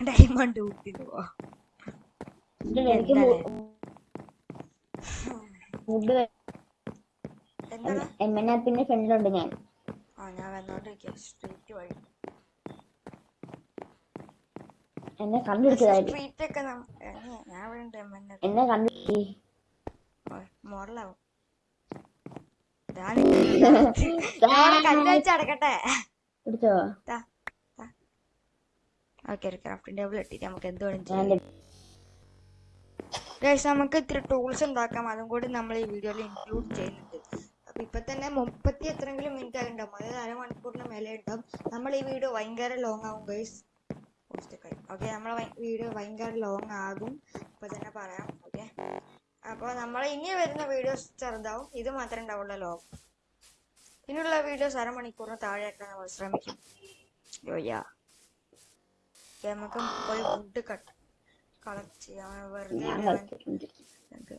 ഡയമണ്ട് കൂട്ടിട്ട് പോ വുഡ് എനിക്ക് വുഡ് എന്താ എമ്മനാ പിന്നെ ഫ്രണ്ടിലുണ്ട് ഞാൻ. ആ ഞാൻ വന്നോണ്ടിരിക്കാം. സ്ട്രീറ്റ് വഴി. എന്നെ കണ്ടുപിടിച്ചതായിട്ട് സ്ട്രീറ്റ് ഒക്കെ നം- ഏ, ഞാൻ ഇവിടെ ഉണ്ട് എന്നെ മോഡലാവും. ഓക്കെ ഒരു ക്രാഫ്റ്റിംഗ് ടേബിൾ ഇട്ടിട്ട് നമുക്ക് എന്ത് വേണം ഞാൻ നമുക്ക് ഇത്തിരി ടൂൾസ് ഉണ്ടാക്കാം. അതും കൂടി നമ്മൾ ഈ വീഡിയോയിൽ ഇൻക്ലൂഡ് ചെയ്യുന്നുണ്ട്. അപ്പൊ ഇപ്പൊ തന്നെ മുപ്പത്തി എത്രയെങ്കിലും മിനിറ്റ് ആയിട്ടുണ്ടാവും അതായത് അരമണിക്കൂറിന് മേലെ ഉണ്ടാവും നമ്മൾ ഈ വീഡിയോ ഭയങ്കര ലോങ് ആവും ഗൈസ് ഓക്കെ നമ്മളെ വീഡിയോ ഭയങ്കര ലോങ് ആകും. ഇപ്പൊ തന്നെ പറയാം ഓക്കെ അപ്പോൾ നമ്മൾ ഇനി വരുന്ന വീഡിയോസ് ചെറുതാവും. ഇത് മാത്രമേ ഉണ്ടാവുള്ളൂ ലോങ് ഇനിയുള്ള വീഡിയോസ് അരമണിക്കൂറിന് താഴെയാക്കാൻ നമ്മൾ ശ്രമിക്കും. നമുക്ക് പോയി ഫുഡ് കട്ട് കളക്ട് ചെയ്യാം. വെറുതെ ഞാൻ ഞാൻ- കളിച്ചിട്ടുണ്ട് ഇത്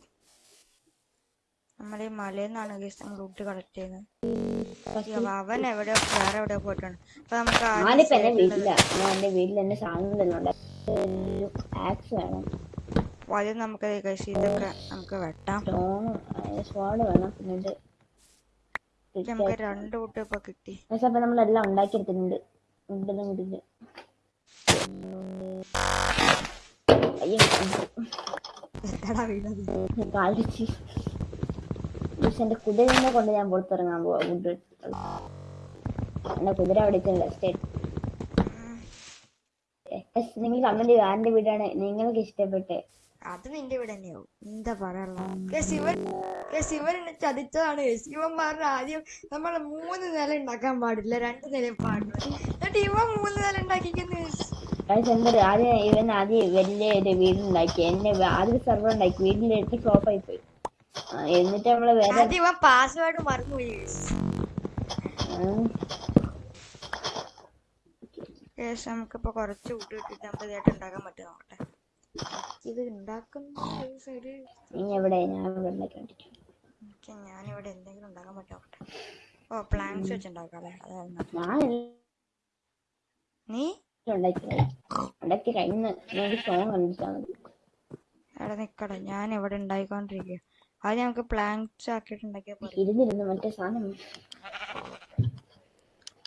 നമ്മൾ ഈ മലയിൽ നിന്നാണ് ഗൈസ് നമ്മൾ റൂട്ട് കളക്ട് ചെയ്യുന്നത് അവൻ എവിടെയോ വേറെ എവിടെയോ പോയിട്ടാണ് അപ്പൊ നമുക്ക് ഞാനിപ്പോ എന്റെ ഞാൻ എന്റെ വീട്ടിൽ എന്റെ സാധനം തന്നെ ഉണ്ട് ആക്സ് വേണം. അപ്പൊ ആദ്യം നമുക്ക് ഗൈസ് ഇതൊക്കെ നമുക്ക് വെട്ടാം. സ്വാഡ് വേണം. പിന്നെ നമുക്ക് രണ്ട് കൂട്ട് ഇപ്പൊ കിട്ടി. പക്ഷെ അപ്പൊ നമ്മളെല്ലാം ഉണ്ടാക്കിയെടുത്തിട്ടുണ്ട്. ഉണ്ടെന്നും ഇതിൽ അയ്യോ. എന്താടാ വീണത്. കളിച്ച് പക്ഷെ എന്റെ കുതിരനെ കൊണ്ട് ഞാൻ പുറത്തിറങ്ങാൻ പോവാ വുഡ് എന്റെ കുതിര അവിടെ സ്റ്റേറ്റ് നിങ്ങൾ കമന്റ് ചെയ്യുക ആരുടെ വീടാണ് നിങ്ങൾക്ക് ഇഷ്ടപ്പെട്ടെ? അത് നിന്റെ ഇവിടെ തന്നെയാവും. എന്താ പറയാനുള്ള ശിവൻ ശിവൻ എന്നെ ചതിച്ചതാണ്. ശിവൻ പറഞ്ഞ ആദ്യം നമ്മൾ മൂന്ന് നില ഉണ്ടാക്കാൻ പാടില്ല രണ്ട് നില പാടില്ല. എന്നിട്ട് ഇവൻ മൂന്ന് നില ഉണ്ടാക്കിക്കുന്നു ആദ്യം ഇവൻ ആദ്യം വലിയ ഒരു വീടുണ്ടാക്കി എന്നെ ആദ്യം സെർവർ ഉണ്ടാക്കി വീടിന്റെ അടുത്ത് ഫ്ലോപ്പ് ആയി പോയി. എന്നിട്ട് നമ്മൾ വേറെ ഇവൻ പാസ്വേഡ് മറന്നുപോയി. ശേഷം നമുക്കിപ്പോ കുറച്ച് കൂട്ടി ഇട്ടിട്ട് നമുക്ക് ഇതായിട്ട് ഉണ്ടാക്കാൻ പറ്റും നോക്കട്ടെ. ഇത് ഉണ്ടാക്കുന്ന നീ എവിടെ? ഞാൻ ഇവിടെ എന്തെങ്കിലും ഉണ്ടാക്കാൻ പറ്റും നോക്കട്ടെ. ഓ പ്ലാൻസ് വെച്ച് അതായിരുന്നു നീ? ഉണ്ടാക്കി കഴിഞ്ഞ്. നമുക്ക് സോങ് അവിടെ നിക്കടെ. ഞാൻ ഇവിടെ ഉണ്ടായിക്കൊണ്ടിരിക്കുക ആദ്യം നമുക്ക് പ്ലാങ്ക്സ് ആക്കിയിട്ട് ഉണ്ടാക്കിയാൽ പോലെ ഇരുന്നിരുന്ന് മറ്റേ സാധനം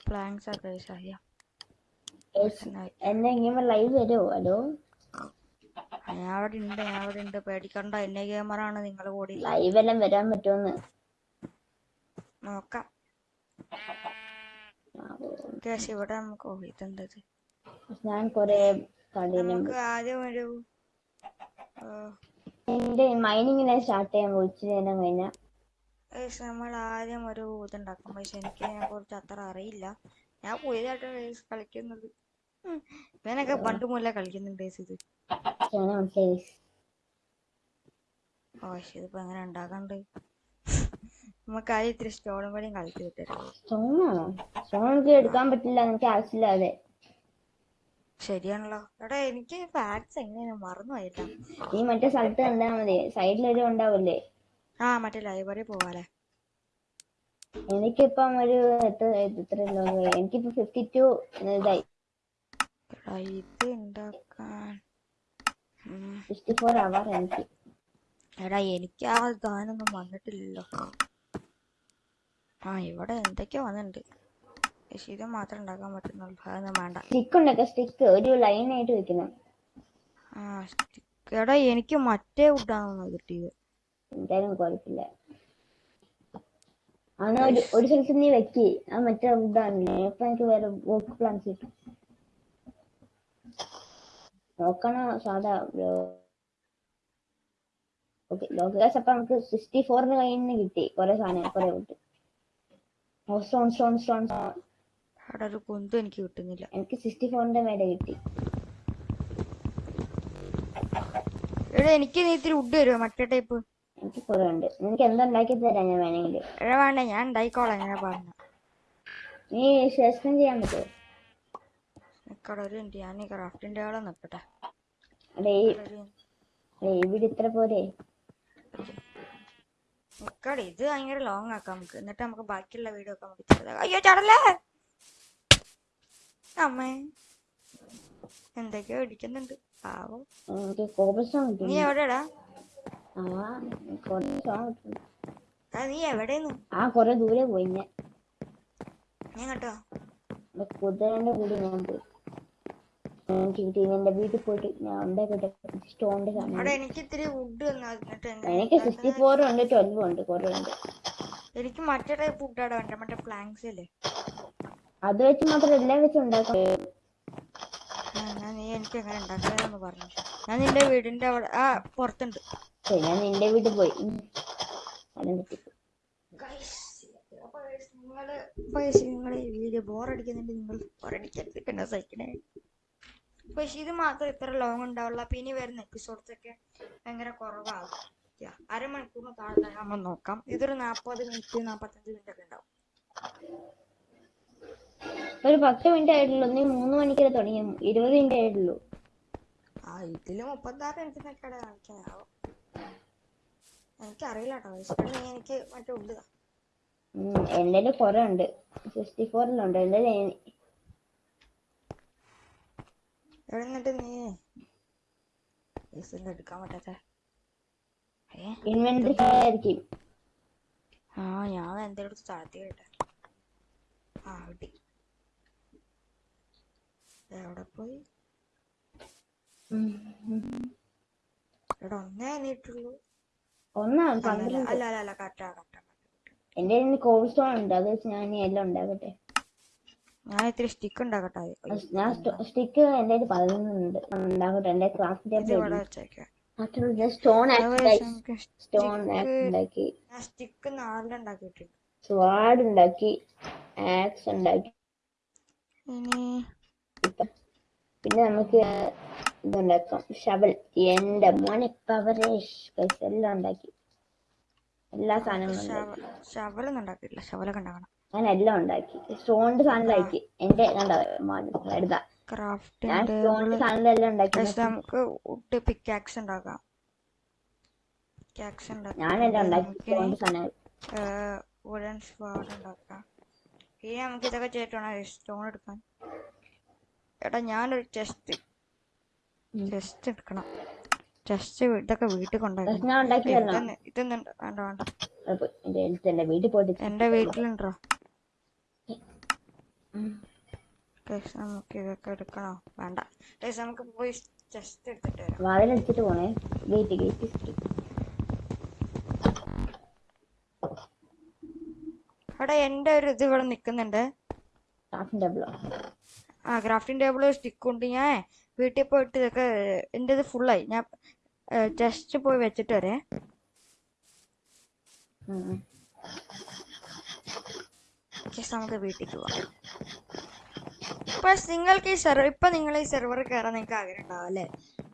പ്ലാങ്സ് ആക്കുക സഹിയ എന്നെ ഇങ്ങനെ ലൈവ് വരുമോ ഹലോ ഞാൻ അവിടെ ഉണ്ട് ഞാൻ അവിടെ ഉണ്ട്. പേടിക്കണ്ട എന്നെ ഗെയിമറാണ് നിങ്ങൾ കൂടി. ലൈവ് എല്ലാം വരാൻ പറ്റുമെന്ന് നോക്കാം. കേസ് ഇവിടെ നമുക്ക് ഇതെന്തത് ഞാൻ കൊറേ നമുക്ക് ആദ്യം ഒരു എന്റെ മൈനിങ്ങിനെ സ്റ്റാർട്ട് ചെയ്യാൻ വിളിച്ചു നേരം കഴിഞ്ഞാൽ നമ്മൾ ആദ്യം ഒരു ഇതുണ്ടാക്കും പക്ഷെ എനിക്ക് അതിനെ കുറിച്ച് അത്ര അറിയില്ല. ഞാൻ പുതിയതായിട്ട് ഗൈസ് കളിക്കുന്നത്. ഞാനൊക്കെ പണ്ട് മുതലേ കളിക്കുന്നുണ്ട് ഇത്. ഓ പക്ഷെ ഇതിപ്പോ എങ്ങനെ ഉണ്ടാക്കണ്ട്? നമുക്ക് ആദ്യം ഇത്തിരി സ്റ്റോണും കൂടി കളിച്ചു കിട്ടരുത് സ്റ്റോണാണോ സ്റ്റോൺ എനിക്ക് എടുക്കാൻ പറ്റില്ല എനിക്ക് ആവശ്യമില്ല അതെ. ശരിയാണല്ലോ. എടാ എനിക്ക് ഫാക്ട്സ് എങ്ങനെയാണ് മറന്നുപോയില്ല നീ മറ്റേ സ്ഥലത്ത് കണ്ടാ മതി. സൈഡിലൊരു ഉണ്ടാവില്ലേ ആ മറ്റേ ലൈബ്രറി പോവാലേ എനിക്കിപ്പം ഒരു എത്ര എത്ര എനിക്കിപ്പോ ഫിഫ്റ്റി ടു ഇതായി. എടാ ഇത് ഉണ്ടാക്കാൻ ഉം. സിക്സ്റ്റി ഫോർ അവർ എനിക്ക്. എടാ എനിക്ക് ആ ഗാനൊന്നും വന്നിട്ടില്ലല്ലോ. ആ ഇവിടെ എന്തൊക്കെയോ വന്നിട്ടുണ്ട്. പക്ഷെ ഇത് മാത്രം ഉണ്ടാക്കാൻ പറ്റുന്നുള്ളൂ. അതൊന്നും വേണ്ട. സ്റ്റിക്ക് ഉണ്ടൊക്കെ സ്റ്റിക്ക് ഒരു ലൈൻ ആയിട്ട് വെക്കണം. ആ സ്റ്റിക്ക് എടാ എനിക്ക് മറ്റേ വുഡാണെന്ന് കിട്ടിയത് എന്തായാലും കുഴപ്പമില്ല. അങ്ങനെ ഒരു ഒരു സ്ഥലത്ത് നീ വെക്ക്. ആ മറ്റേ വുഡാണല്ലേ ഇപ്പൊ എനിക്ക് വേറെ വർക്ക് പ്ലാൻസ് കിട്ടും നോക്കണ? സാധാ ഓക്കെ ലോകേഷ് അപ്പൊ നമുക്ക് സിക്സ്റ്റി ഫോറിന് കയ്യിൽ നിന്ന് കിട്ടി. കുറെ സാധനം കുറെ കിട്ടി. സ്റ്റോൺ സ്റ്റോൺ സ്റ്റോൺ അവിടെ ഒരു കുന്തും എനിക്ക് കിട്ടുന്നില്ല. എനിക്ക് സിക്സ്റ്റി ഫോറിന്റെ മേലെ കിട്ടി. എടാ എനിക്ക് നീ ഇത്തിരി ഉഡ് തരുമോ മറ്റേ ടൈപ്പ് എനിക്ക് കുറെ ഉണ്ട് നിനക്ക് എന്തുണ്ടാക്കി തരാം ഞാൻ വേണമെങ്കിൽ. എടാ വേണ്ട ഞാൻ ഉണ്ടായിക്കോളാം ഞാൻ പറഞ്ഞു. നീ സസ്പെൻഡ് ചെയ്യാൻ പറ്റുമോ? നിക്കടെ ഒരു മിനിറ്റ്. ഞാൻ ക്രാഫ്റ്റിന്റെ ആളെ നിൽക്കട്ടെ. അതെ ഈ അതെ ഈ വീട് ഇത്ര പോരെ. നിക്കടെ ഇത് ഭയങ്കര ലോങ് ആക്കാം നമുക്ക്. എന്നിട്ട് നമുക്ക് ബാക്കിയുള്ള വീഡിയോ ഒക്കെ നമുക്ക് അയ്യോ ചടല്ലേ? അമ്മേ. എന്തൊക്കെയോ ഇടിക്കുന്നുണ്ട്. പാവം. നീ എവിടെടാ നീ എവിടെന്ന് ആ കുറെ ദൂരെ പോയി ഞാൻ. കേട്ടോ കുതിരന്റെ കൂടി ഞാൻ പോയി. എനിക്ക് എന്റെ വീട്ടിൽ പോയിട്ട് ഞാൻ ഉണ്ടാക്കട്ടെ സ്റ്റോണിന്റെ സാധനം എനിക്ക് ഇത്തിരി വുഡ് എനിക്ക് സിക്സ്റ്റി ഫോറും ഉണ്ട് ട്വൽവും ഉണ്ട് കുറെ ഉണ്ട്. എനിക്ക് മറ്റേ ടൈപ്പ് വുഡാടെ വേണ്ട മറ്റേ പ്ലാങ്സ് അല്ലേ? അത് വെച്ച് മാത്രം എല്ലാം വെച്ച് ഉണ്ടാക്കാം. ആ, എന്നാ നീ എനിക്ക് എങ്ങനെ ഉണ്ടാക്കാന്ന് പറഞ്ഞു. ഞാൻ നിന്റെ വീടിന്റെ അവിടെ ആ പുറത്തുണ്ട്. ഞാൻ നിന്റെ വീട്ടിൽ പോയി. വീഡിയോ ബോറടിക്കുന്നുണ്ട്. നിങ്ങൾ ബോറടിക്കരുത് എന്നെ സഹിക്കണേ. പക്ഷെ ഇത് മാത്രം ഇത്ര ലോങ് ഉണ്ടാവില്ല അപ്പൊ ഇനി വരുന്ന എപ്പിസോഡ്സ് ഒക്കെ ഭയങ്കര കുറവാകും അരമണിക്കൂറിന് താഴെ നമ്മൾ നോക്കാം. ഇതൊരു നാപ്പത് മിനിറ്റ് നാപ്പത്തഞ്ച് മിനിറ്റ് ഒക്കെ ഉണ്ടാവും. ഒരു പത്ത് മിനിറ്റ് ആയിട്ടുള്ളൂ. നീ മൂന്ന് മണിക്കല്ലേ തുടങ്ങി ഇരുപത് മിനിറ്റ് ആയിട്ടുള്ളൂ. ആ ഇതിൽ മുപ്പത്താറ് മിനിറ്റിനൊക്കെ കാണിക്കാനാവും എനിക്കറിയില്ല കേട്ടോ വിശക്കണ നീ എനിക്ക് മറ്റേ ഉള്ളതാ ഉം, എന്റെ കുറെ ഉണ്ട്. സിക്സ്റ്റി ഫോറിലുണ്ട് എന്റെ എവിടെ നിന്നിട്ട് നീ? എടുക്കാൻ പറ്റാത്ത ഇൻവെന്ററി ആ ഞാൻ എന്തെങ്കിലും താഴ്ത്തി കേട്ടെ. ആ കിട്ടി. എവിടെ പോയി. എടാ ഒന്നേ നീട്ടുള്ളൂ ഒന്നാണ് പന്ത്രണ്ട്. അല്ല അല്ല അല്ല കറക്റ്റാ കറക്റ്റാ എന്റെ കോൾഡ് സ്റ്റോൺ ഉണ്ട്. അത് വെച്ച് ഞാൻ ഇനി എല്ലാം ഉണ്ടാക്കട്ടെ. ഞാൻ ഇത്തിരി സ്റ്റിക്ക് ഉണ്ടാക്കട്ടെ? ഞാൻ സ്റ്റിക്ക് എന്റെ കയ്യിൽ പതിനൊന്നുണ്ട് ഉണ്ടാക്കട്ടെ. എന്റെ വെച്ചേക്കാം. ടേബിൾ സ്റ്റോൺ സ്റ്റോൺ ഉണ്ടാക്കി. സ്റ്റിക്ക് നാലിലുണ്ടാക്കിയിട്ടുണ്ട് സ്വാഡ് ഉണ്ടാക്കി. ആക്സ് ഉണ്ടാക്കി. ഇനി പിന്നെ നമുക്ക് ഇതുണ്ടാക്കാം ഷവൽ. എന്റെ മോനെ പവറേഷ് എല്ലാം ഉണ്ടാക്കി. എല്ലാ സാധനങ്ങളും ഉണ്ടാക്കണം. ഞാൻ എല്ലാം ഉണ്ടാക്കി. സ്റ്റോണിന്റെ സാധനങ്ങളാക്കി എന്റെ കണ്ടോ? ഉണ്ടാക്കി. നമുക്ക് പിക്കാക്സ് ഉണ്ടാക്കാം. ഞാനെല്ലാം ഉണ്ടാക്കി. വുഡൻ സ്വാഡ് ഉണ്ടാക്കാം ഇനി നമുക്ക് ഇതൊക്കെ ചെയ്തിട്ടാണ് സ്റ്റോൺ എടുക്കാൻ. എടാ ഞാനൊരു ചെസ്റ്റ്. ചെസ്റ്റ് എടുക്കണം. ചെസ്റ്റ് ഇതൊക്കെ വീട്ടിൽ കൊണ്ടുപോയി. ഞാൻ ഉണ്ടാക്കി തരണം? ഇതൊന്നും ഇതൊന്നും വേണ്ട വേണ്ട. വീട്ടിൽ പോയിട്ട് എന്റെ വീട്ടിലുണ്ടോ. നമുക്ക് ഇതൊക്കെ എടുക്കണോ? വേണ്ട. നമുക്ക് പോയി ചെസ്റ്റ് എടുത്തിട്ട് വരാം. വാതിലടിച്ചിട്ട് പോണേ. ഗേറ്റ് ഗേറ്റ് എടാ എന്റെ ഒരു ഇത് ഇവിടെ നിക്കുന്നുണ്ട്. ആ ക്രാഫ്റ്റിംഗ് ടേബിൾ സ്റ്റിക്ക് ഉണ്ട്. ഞാൻ വീട്ടിൽ പോയിട്ട് ഇതൊക്കെ എന്റെ ഇത് ഫുള്ളായി ഞാൻ ജസ്റ്റ് പോയി വെച്ചിട്ട് വരേ. നമുക്ക് വീട്ടിലേക്ക് പോവാം. പക്ഷെ നിങ്ങൾക്ക് ഈ സെർവർ ഇപ്പൊ നിങ്ങൾ ഈ സെർവർ കയറാൻ നിങ്ങൾക്ക് ആഗ്രഹം ഉണ്ടാവും അല്ലേ?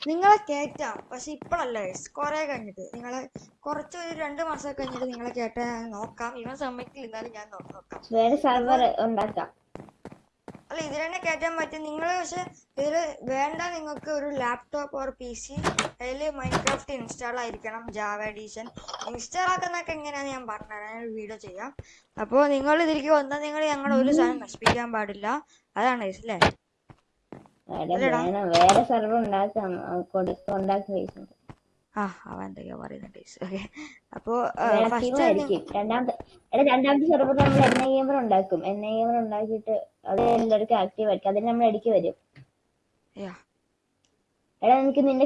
നിങ്ങളെ കയറ്റാം പക്ഷെ ഇപ്പോഴല്ല കുറെ കഴിഞ്ഞിട്ട്. നിങ്ങളെ കുറച്ച് ഒരു രണ്ട് മാസം കഴിഞ്ഞിട്ട് നിങ്ങളെ കയറ്റാൻ നോക്കാം. ഇവൻ സമ്മതിക്കില്ല എന്നാലും ഞാൻ നോക്കാം. വേറെ സെർവർ ഉണ്ടാക്കാം. അല്ല ഇതിൽ തന്നെ കയറ്റാൻ പറ്റും. നിങ്ങൾ പക്ഷെ ഇതിൽ വേണ്ട നിങ്ങൾക്ക് ഒരു ലാപ്ടോപ്പ് ഓർ പി സി അതിൽ മൈൻക്രാഫ്റ്റ് ഇൻസ്റ്റാൾ ആയിരിക്കണം ജാവ എഡീഷൻ ഇൻസ്റ്റാൾ ആക്കുന്നതൊക്കെ എങ്ങനെയാണെന്ന് ഞാൻ പറഞ്ഞുതരാം. ഞാൻ വീഡിയോ ചെയ്യാം. അപ്പോൾ നിങ്ങൾ ഇതിലേക്ക് വന്നാൽ നിങ്ങൾ ഞങ്ങളുടെ ഒരു സാധനം നശിപ്പിക്കാൻ പാടില്ല. അതാണ് അല്ലേ വേറെ സെർവർ ഉണ്ടാക്കാം കൊടുത്തുണ്ടാക്കി ആ അവൻ എന്തൊക്കെയാ പറയുന്നത് ഓക്കെ. അപ്പോ രണ്ടാമത്തെ നമ്മൾ എൻ ഐ എമർ ഉണ്ടാക്കും. എൻ ഐ എമർ ഉണ്ടാക്കിയിട്ട് അത് എല്ലാവർക്കും ആക്റ്റീവ് ആയിരിക്കും. അതിന് നമ്മൾ ഇടയ്ക്ക് വരും. എടാ എനിക്ക് നിന്റെ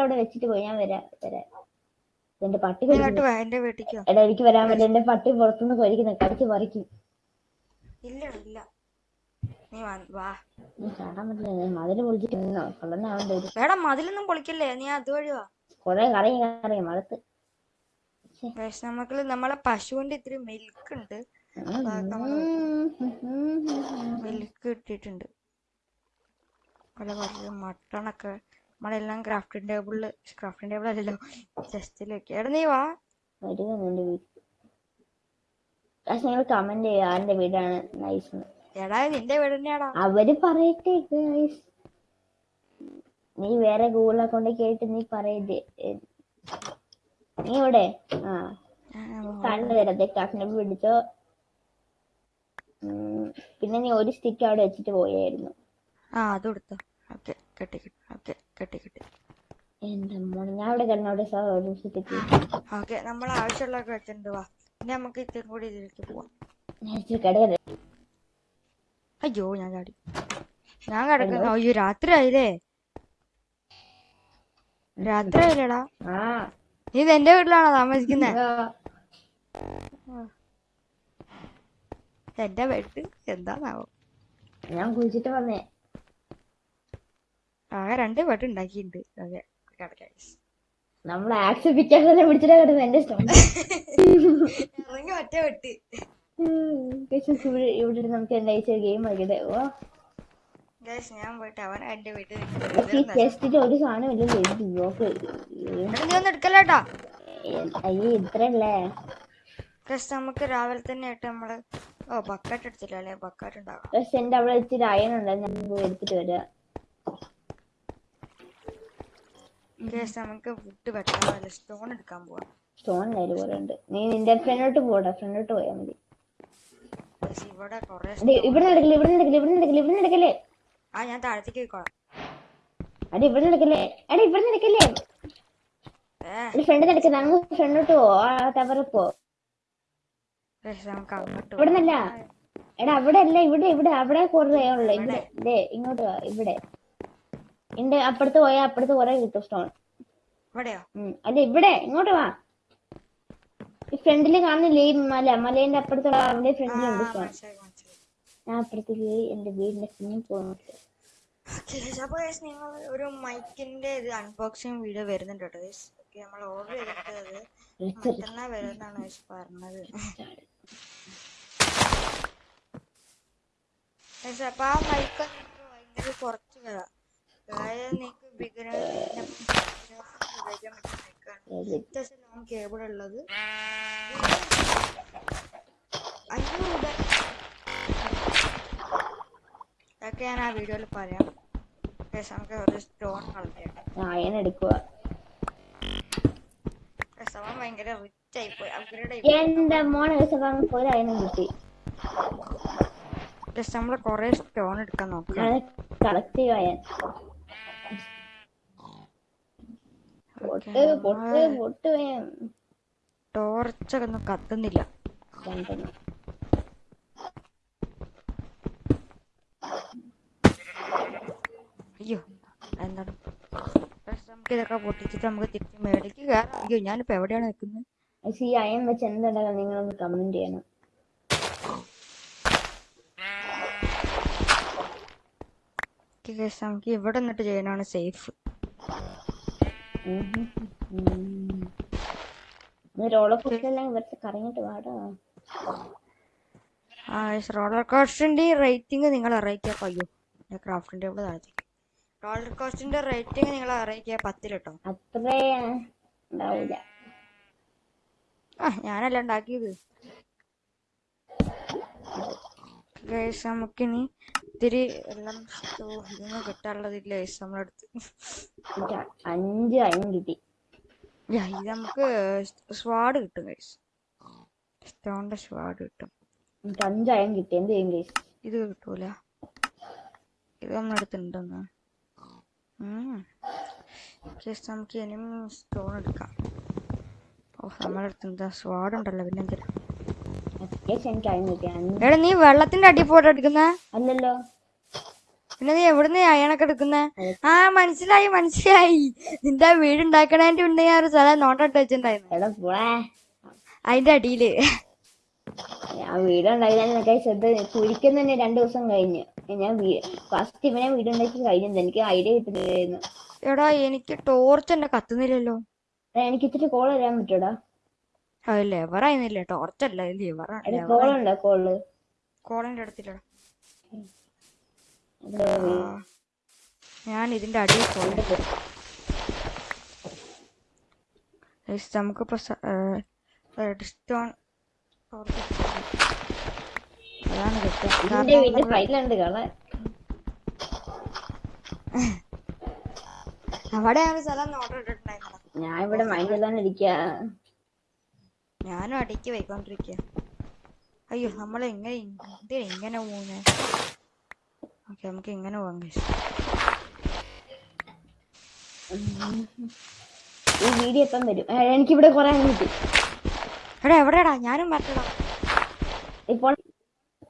അവിടെ വെച്ചിട്ട് പോയി? ഞാൻ വരാം വരാം. എന്റെ പട്ടി എടാ എനിക്ക് വരാൻ പറ്റില്ല എന്റെ പട്ടി പുറത്തുനിന്ന് കൊരിക്കുന്നു. കടിച്ച് പറിക്കും. ഇല്ല ഇല്ല. നീ വാ- പറ്റില്ല. മതിൽ പൊളിച്ചിട്ട് മതിലൊന്നും പൊളിക്കല്ലേ? നീ അതുവഴി വാ. കൊറേ കറി കറിയും മടുത്ത് നമുക്ക് നമ്മളെ പശുവിന്റെ ഇത്തിരി മിൽക്ക് ഉണ്ട് മിൽക്ക് കിട്ടിയിട്ടുണ്ട് പല പല മട്ടണൊക്കെ നമ്മളെല്ലാം ക്രാഫ്റ്റിംഗ് ടേബിളിൽ ക്രാഫ്റ്റിംഗ് ടേബിൾ അല്ലല്ലോ ചെസ്റ്റിലൊക്കെ എടാ നീ വാ. പക്ഷെ നിങ്ങൾ കമന്റ് ചെയ്യുക ആരുടെ വീടാണ്? നൈസ് എടാ നിന്റെ വീട് തന്നെയാടാ അവർ പറയട്ടെ. നീ വേറെ ഗൂഗിൾ അക്കൗണ്ട് കേട്ട് നീ പറയരുത് നീ ഇവിടെ ആ. കണ്ണു തരത്തെ കാട്ടിനെ പിടിച്ചോ. പിന്നെ നീ ഒരു സ്റ്റിക്ക് അവിടെ വെച്ചിട്ട് പോയായിരുന്നു. ആ അത് കൊടുത്തു. ഓക്കെ കെട്ടി കെട്ടി ഓക്കെ കെട്ടി കെട്ടി. എന്റെ മോനെ ഞാൻ അവിടെ കിടന്നോട്ടെ സാർ ഒരു സ്റ്റിക്ക് ഓക്കെ നമ്മൾ ആവശ്യമുള്ളതൊക്കെ വെച്ചിട്ടുണ്ട് വാ. ഇനി നമുക്ക് ഇത്തിരി കൂടി ഇതിലേക്ക് പോവാം. അയ്യോ ഞാൻ ചാടി. ഞാൻ കിടക്കുന്നു. അയ്യോ രാത്രി ആയില്ലേ രാത്രി ആ. നീ എന്റെ വീട്ടിലാണോ താമസിക്കുന്നത്. എന്റെ വീട്ടിൽ എന്താണാവോ? ഞാൻ കുളിച്ചിട്ട് വന്നേ. ആകെ രണ്ട് വീട്ട് ഉണ്ടാക്കിയിട്ടുണ്ട്. നമ്മൾ ആക്സ് പിക്ചേഴ്സ് പിടിച്ചിട്ടാ കിടന്നത് എന്റെ ഇഷ്ടം. ഒറ്റ വെട്ട് ഇവിടെ നമുക്ക് എന്താ ഗെയിം കളിക്കട്ടെ? ഓ. ഞാൻ പോയിട്ട് അവൻ എന്റെ വീട്ടിൽ ഈ ടെസ്റ്റിൽ ഒരു സാധനം ഇല്ലല്ലോ ഇത് ബ്ലോക്ക് നീ ഒന്നും എടുക്കല്ലേട്ടാ അയ്യേ ഇത്രല്ലേ ഗൈസ് നമുക്ക് രാവിലെ തന്നെ ആയിട്ട് നമ്മൾ ഓ ബക്കറ്റ് എടുത്തില്ല? അല്ലേ ബക്കറ്റ് പക്ഷെ എന്റെ അവിടെ ഇച്ചിരി അയൺ ഉണ്ട്. ഞാൻ പോയി എടുത്തിട്ട് വരാം. നമുക്ക് വുഡ് വെട്ടാൻ സ്റ്റോൺ എടുക്കാൻ പോവാം. സ്റ്റോൺ കയ്യിൽ പോലെ ഉണ്ട്. നീ നിന്റെ ഫ്രണ്ടോട്ട് പോടാ. ഫ്രണ്ടോട്ട് പോയാൽ മതി. ഇവിടെ ഇവിടെ നടക്കില്ല ഇവിടെ നടക്കില്ല ഇവിടെ നടക്കില്ല ഇവിടെ നടക്കല്ലേ ആ ഞാൻ താഴത്തേക്ക് പോയിക്കോളാം. അടി ഇവിടെ നടക്കല്ലേ? അടി ഇവിടെ നടക്കല്ലേ? ഏ. അടി ഫ്രണ്ട് നടക്കുന്ന അങ്ങ് ഫ്രണ്ടോട്ട് പോ ആ ടവറിൽ പോ. ഗൈസ് നമുക്ക് അങ്ങോട്ട് ഇവിടെ നിന്നല്ല. എടാ അവിടെ അല്ല ഇവിടെ ഇവിടെ അവിടെ കുറേ ഉള്ളു. ഇവിടെ ഇങ്ങോട്ട് ഇവിടെ. എന്റെ അപ്പുറത്ത് പോയാൽ അപ്പുറത്ത് കുറെ കിട്ടും സ്റ്റോൺ അല്ല ഇവിടെ ഇങ്ങോട്ട് വാ. ഈ ഫ്രണ്ടിൽ കാണുന്നില്ലേ ഈ മല മലേന്റെ അപ്പുറത്തുള്ള അവിടെ ഫ്രണ്ടിലുണ്ട് സ്റ്റോൺ ഞാൻ അപ്പുറത്തേക്ക് എന്റെ വീടിന്റെ പിന്നിൽ പോകുന്നുണ്ട്. അപ്പൊ ഗൈസ് നിങ്ങൾ ഒരു മൈക്കിന്റെ ഇത് അൺബോക്സിങ് വീഡിയോ വരുന്നുണ്ട് കേട്ടോ ഗൈസ് ഓക്കെ നമ്മൾ ഓർഡർ ചെയ്തിട്ടത് മറ്റന്നാ വരുന്നാണ് ഗൈസ് പറഞ്ഞത്. ഗൈസ് ആ മൈക്ക് ഭയങ്കര കുറച്ച് വരാം. അതായത് നിങ്ങൾക്ക് ബിഗിനർ ഉപയോഗിക്കാൻ പറ്റിയ മൈക്കാണ്. അത്യാവശ്യം ലോങ് കേബിൾ ഉള്ളത്. അഞ്ഞൂറ് രൂപ അതൊക്കെ ഞാൻ ആ വീഡിയോയിൽ പറയാം. നമുക്ക് ഒരു സ്റ്റോൺ എടുക്കുക അവൻ ഭയങ്കര റിച്ച് ആയി പോയി ആയി എന്റെ മോനെ ദിവസം പോയി അയണം കിട്ടി. ഗൈസ് നമ്മൾ കുറെ സ്റ്റോൺ എടുക്കാൻ നോക്കാം. കളക്ട് വേം. ടോർച്ചൊക്കെ ഒന്നും കത്തുന്നില്ല രണ്ടെണ്ണം അയ്യോ എന്താണ്? ഗൈസ് നമുക്ക് ഇതൊക്കെ പൊട്ടിച്ചിട്ട് നമുക്ക് തിരിച്ച് മേടിക്ക് കയറാം. അയ്യോ ഞാനിപ്പോ എവിടെയാണ് നിൽക്കുന്നത്? പക്ഷെ ഈ അയം വെച്ച് എന്തുണ്ടാകാൻ നിങ്ങളൊന്ന് കമന്റ് ചെയ്യണം. നമുക്ക് ഇവിടെ നിന്നിട്ട് ചെയ്യാനാണ് സേഫ്. റോളർ കോസ്റ്ററെല്ലാം ഇവിടുത്തെ കറങ്ങിട്ട് വാടാ. ആ ഗൈസ് റോളർ കോസ്റ്റിന്റെ റേറ്റിംഗ് നിങ്ങൾ അറിയിക്കുക അയ്യോ ക്രാഫ്റ്റിന്റെ ഇവിടെ താഴത്തേക്ക് റോളർ കോസ്റ്റിന്റെ റേറ്റിംഗ് നിങ്ങൾ അറിയിക്കുക. പത്തിൽ കേട്ടോ അത്രേ ഉണ്ടാവില്ല ആ ഞാനല്ല ഉണ്ടാക്കിയത്. ഗൈസ് നമുക്കിനി ഇത്തിരി എല്ലാം ഇതൊന്നും കിട്ടാനുള്ളതില്ല ഗൈസ് നമ്മുടെ അടുത്ത്. എനിക്ക് അഞ്ച് അയൺ കിട്ടി. ഇത് നമുക്ക് സ്വാഡ് കിട്ടും ഗൈസ്. സ്റ്റോണിന്റെ സ്വാഡ് കിട്ടും. അഞ്ച് കിട്ടി. എന്ത് ചെയ്യും ഇത് കിട്ടൂല. ഇത് നമ്മുടെ ജസ്റ്റ് നമുക്ക് ഇനിയും സ്റ്റോൺ എടുക്കാം ഓ നമ്മുടെ അടുത്ത് എന്താ സ്വാഡ് ഉണ്ടല്ലോ പിന്നെ എടാ നീ വെള്ളത്തിന്റെ അടി പോട്ട് എടുക്കുന്നേ? അല്ലല്ലോ. പിന്നെ നീ എവിടുന്ന് അയണൊക്കെ എടുക്കുന്നേ? ആ മനസ്സിലായി മനസ്സിലായി. നിന്റെ ആ വീട് ഉണ്ടാക്കണേന്റെ മുന്നേ ഞാൻ ഒരു സ്ഥലം നോട്ടിട്ട് വെച്ചിട്ടുണ്ടായിരുന്നു. അതിന്റെ അടിയിൽ. വീടുണ്ടാക്കി ശ്രദ്ധ കുഴിക്കുന്ന തന്നെ രണ്ടു ദിവസം കഴിഞ്ഞ്. ഞാൻ ഫസ്റ്റ് ഇവനെ വീടുണ്ടാക്കി കഴിഞ്ഞത് എനിക്ക് ഐഡിയ കിട്ടുന്നില്ലായിരുന്നു. എടാ എനിക്ക് ടോർച്ച് എന്നെ കത്തുന്നില്ലല്ലോ. എനിക്ക് ഇത്തിരി കോൾ തരാൻ പറ്റൂടാ ടോർച്ച് അല്ല? ലിവർ കോൾ ഉണ്ടോ? കോൾ കോളിന്റെ അടുത്തില്ലടാ. ഞാൻ ഇതിന്റെ അടിയിൽ പോയി. Guys, സ്റ്റോൺ റെഡ്സ്റ്റോൺ അതാണ് അവിടെ ഒരു സ്ഥലം ഓർഡർ ഞാൻ ഇവിടെ മൈൻഡ് ഞാനും അടിക്ക് പോയിക്കൊണ്ടിരിക്ക. അയ്യോ നമ്മൾ എങ്ങനെ എന്തിനാ ഇങ്ങനെ പോകുന്നേ ഓക്കെ നമുക്ക് ഇങ്ങനെ പോകാൻ. ഈ വീഡിയോ എപ്പം വരും. എനിക്കിവിടെ കുറെ കിട്ടി. എടാ എവിടെടാ? ഞാനും മറ്റടാ. ഇപ്പോൾ കുറെ ഞാൻ എടുത്ത് ആ,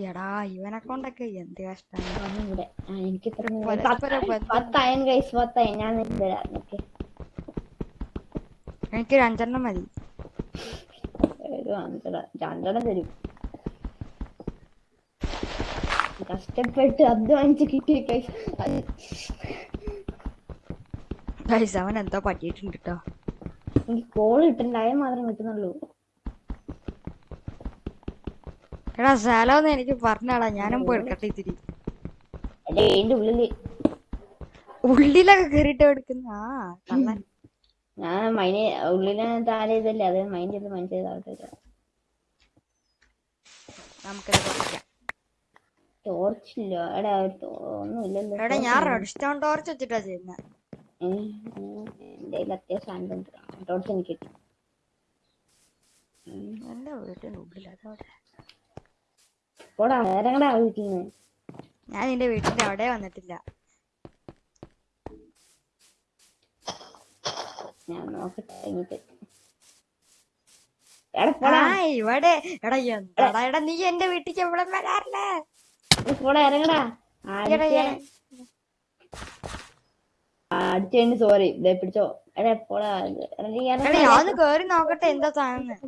എടാ ഇവനെ കൊണ്ടൊക്കെ എന്ത് കഷ്ടാണ് എനിക്ക് മതി. പത്തായൻ കൈസ് പത്തായൻ ഞാൻ മതി. അഞ്ചര രണ്ടെണ്ണം തരും. കഷ്ടപ്പെട്ട് അധ്വാനിച്ച് കിട്ടിയ കൈസ് അവൻ എന്തോ പറ്റിയിട്ടുണ്ട് കേട്ടോ എനിക്ക് കോൾ കിട്ടണ്ടായ മാത്രം കിട്ടുന്നുള്ളൂ എടാ സ്ഥലമൊന്നും എനിക്ക് പറഞ്ഞാടാ ഞാനും പോയി എടുക്കട്ടെ ഇത്തിരി. ഉള്ളിൽ. ഉള്ളിലൊക്കെ കേറിട്ട് എടുക്കുന്ന? ആ കള്ളൻ. ഞാൻ മൈൻഡ് ഉള്ളിൽ താഴെ ചെയ്തല്ലേ അത് മൈൻഡ് ചെയ്ത് മൈൻഡ് നമുക്കിത് ടോർച്ച് എടാ ഒന്നും ഇല്ലല്ലോ. എടാ ഞാൻ റെഡ്സ്റ്റോൺ ടോർച്ച് വെച്ചിട്ടാ ചെയ്യുന്നത് എന്റെ അത്യാവശ്യം ടോർച്ച് എനിക്ക് കിട്ടി. എന്റെ വീട്ടിന്റെ ഉള്ളിൽ അതവിടെ. പോടാ ഇറങ്ങടാ വീട്ടിൽ നിന്ന് ഞാൻ നിന്റെ വീട്ടിന്റെ അവിടെ വന്നിട്ടില്ല. ഞാൻ നോക്കട്ടെ ഇങ്ങോട്ട്. എടാ ഇവിടെ. എടാ എന്താടാ? എടാ നീ എന്റെ വീട്ടിക്ക് എവിടെ വരാറില്ലേ? ഇറങ്ങടാ. അടിച്ച സോറി പിടിച്ചോ. ഞാൻ കേറി നോക്കട്ടെ. എന്താ സാധനം?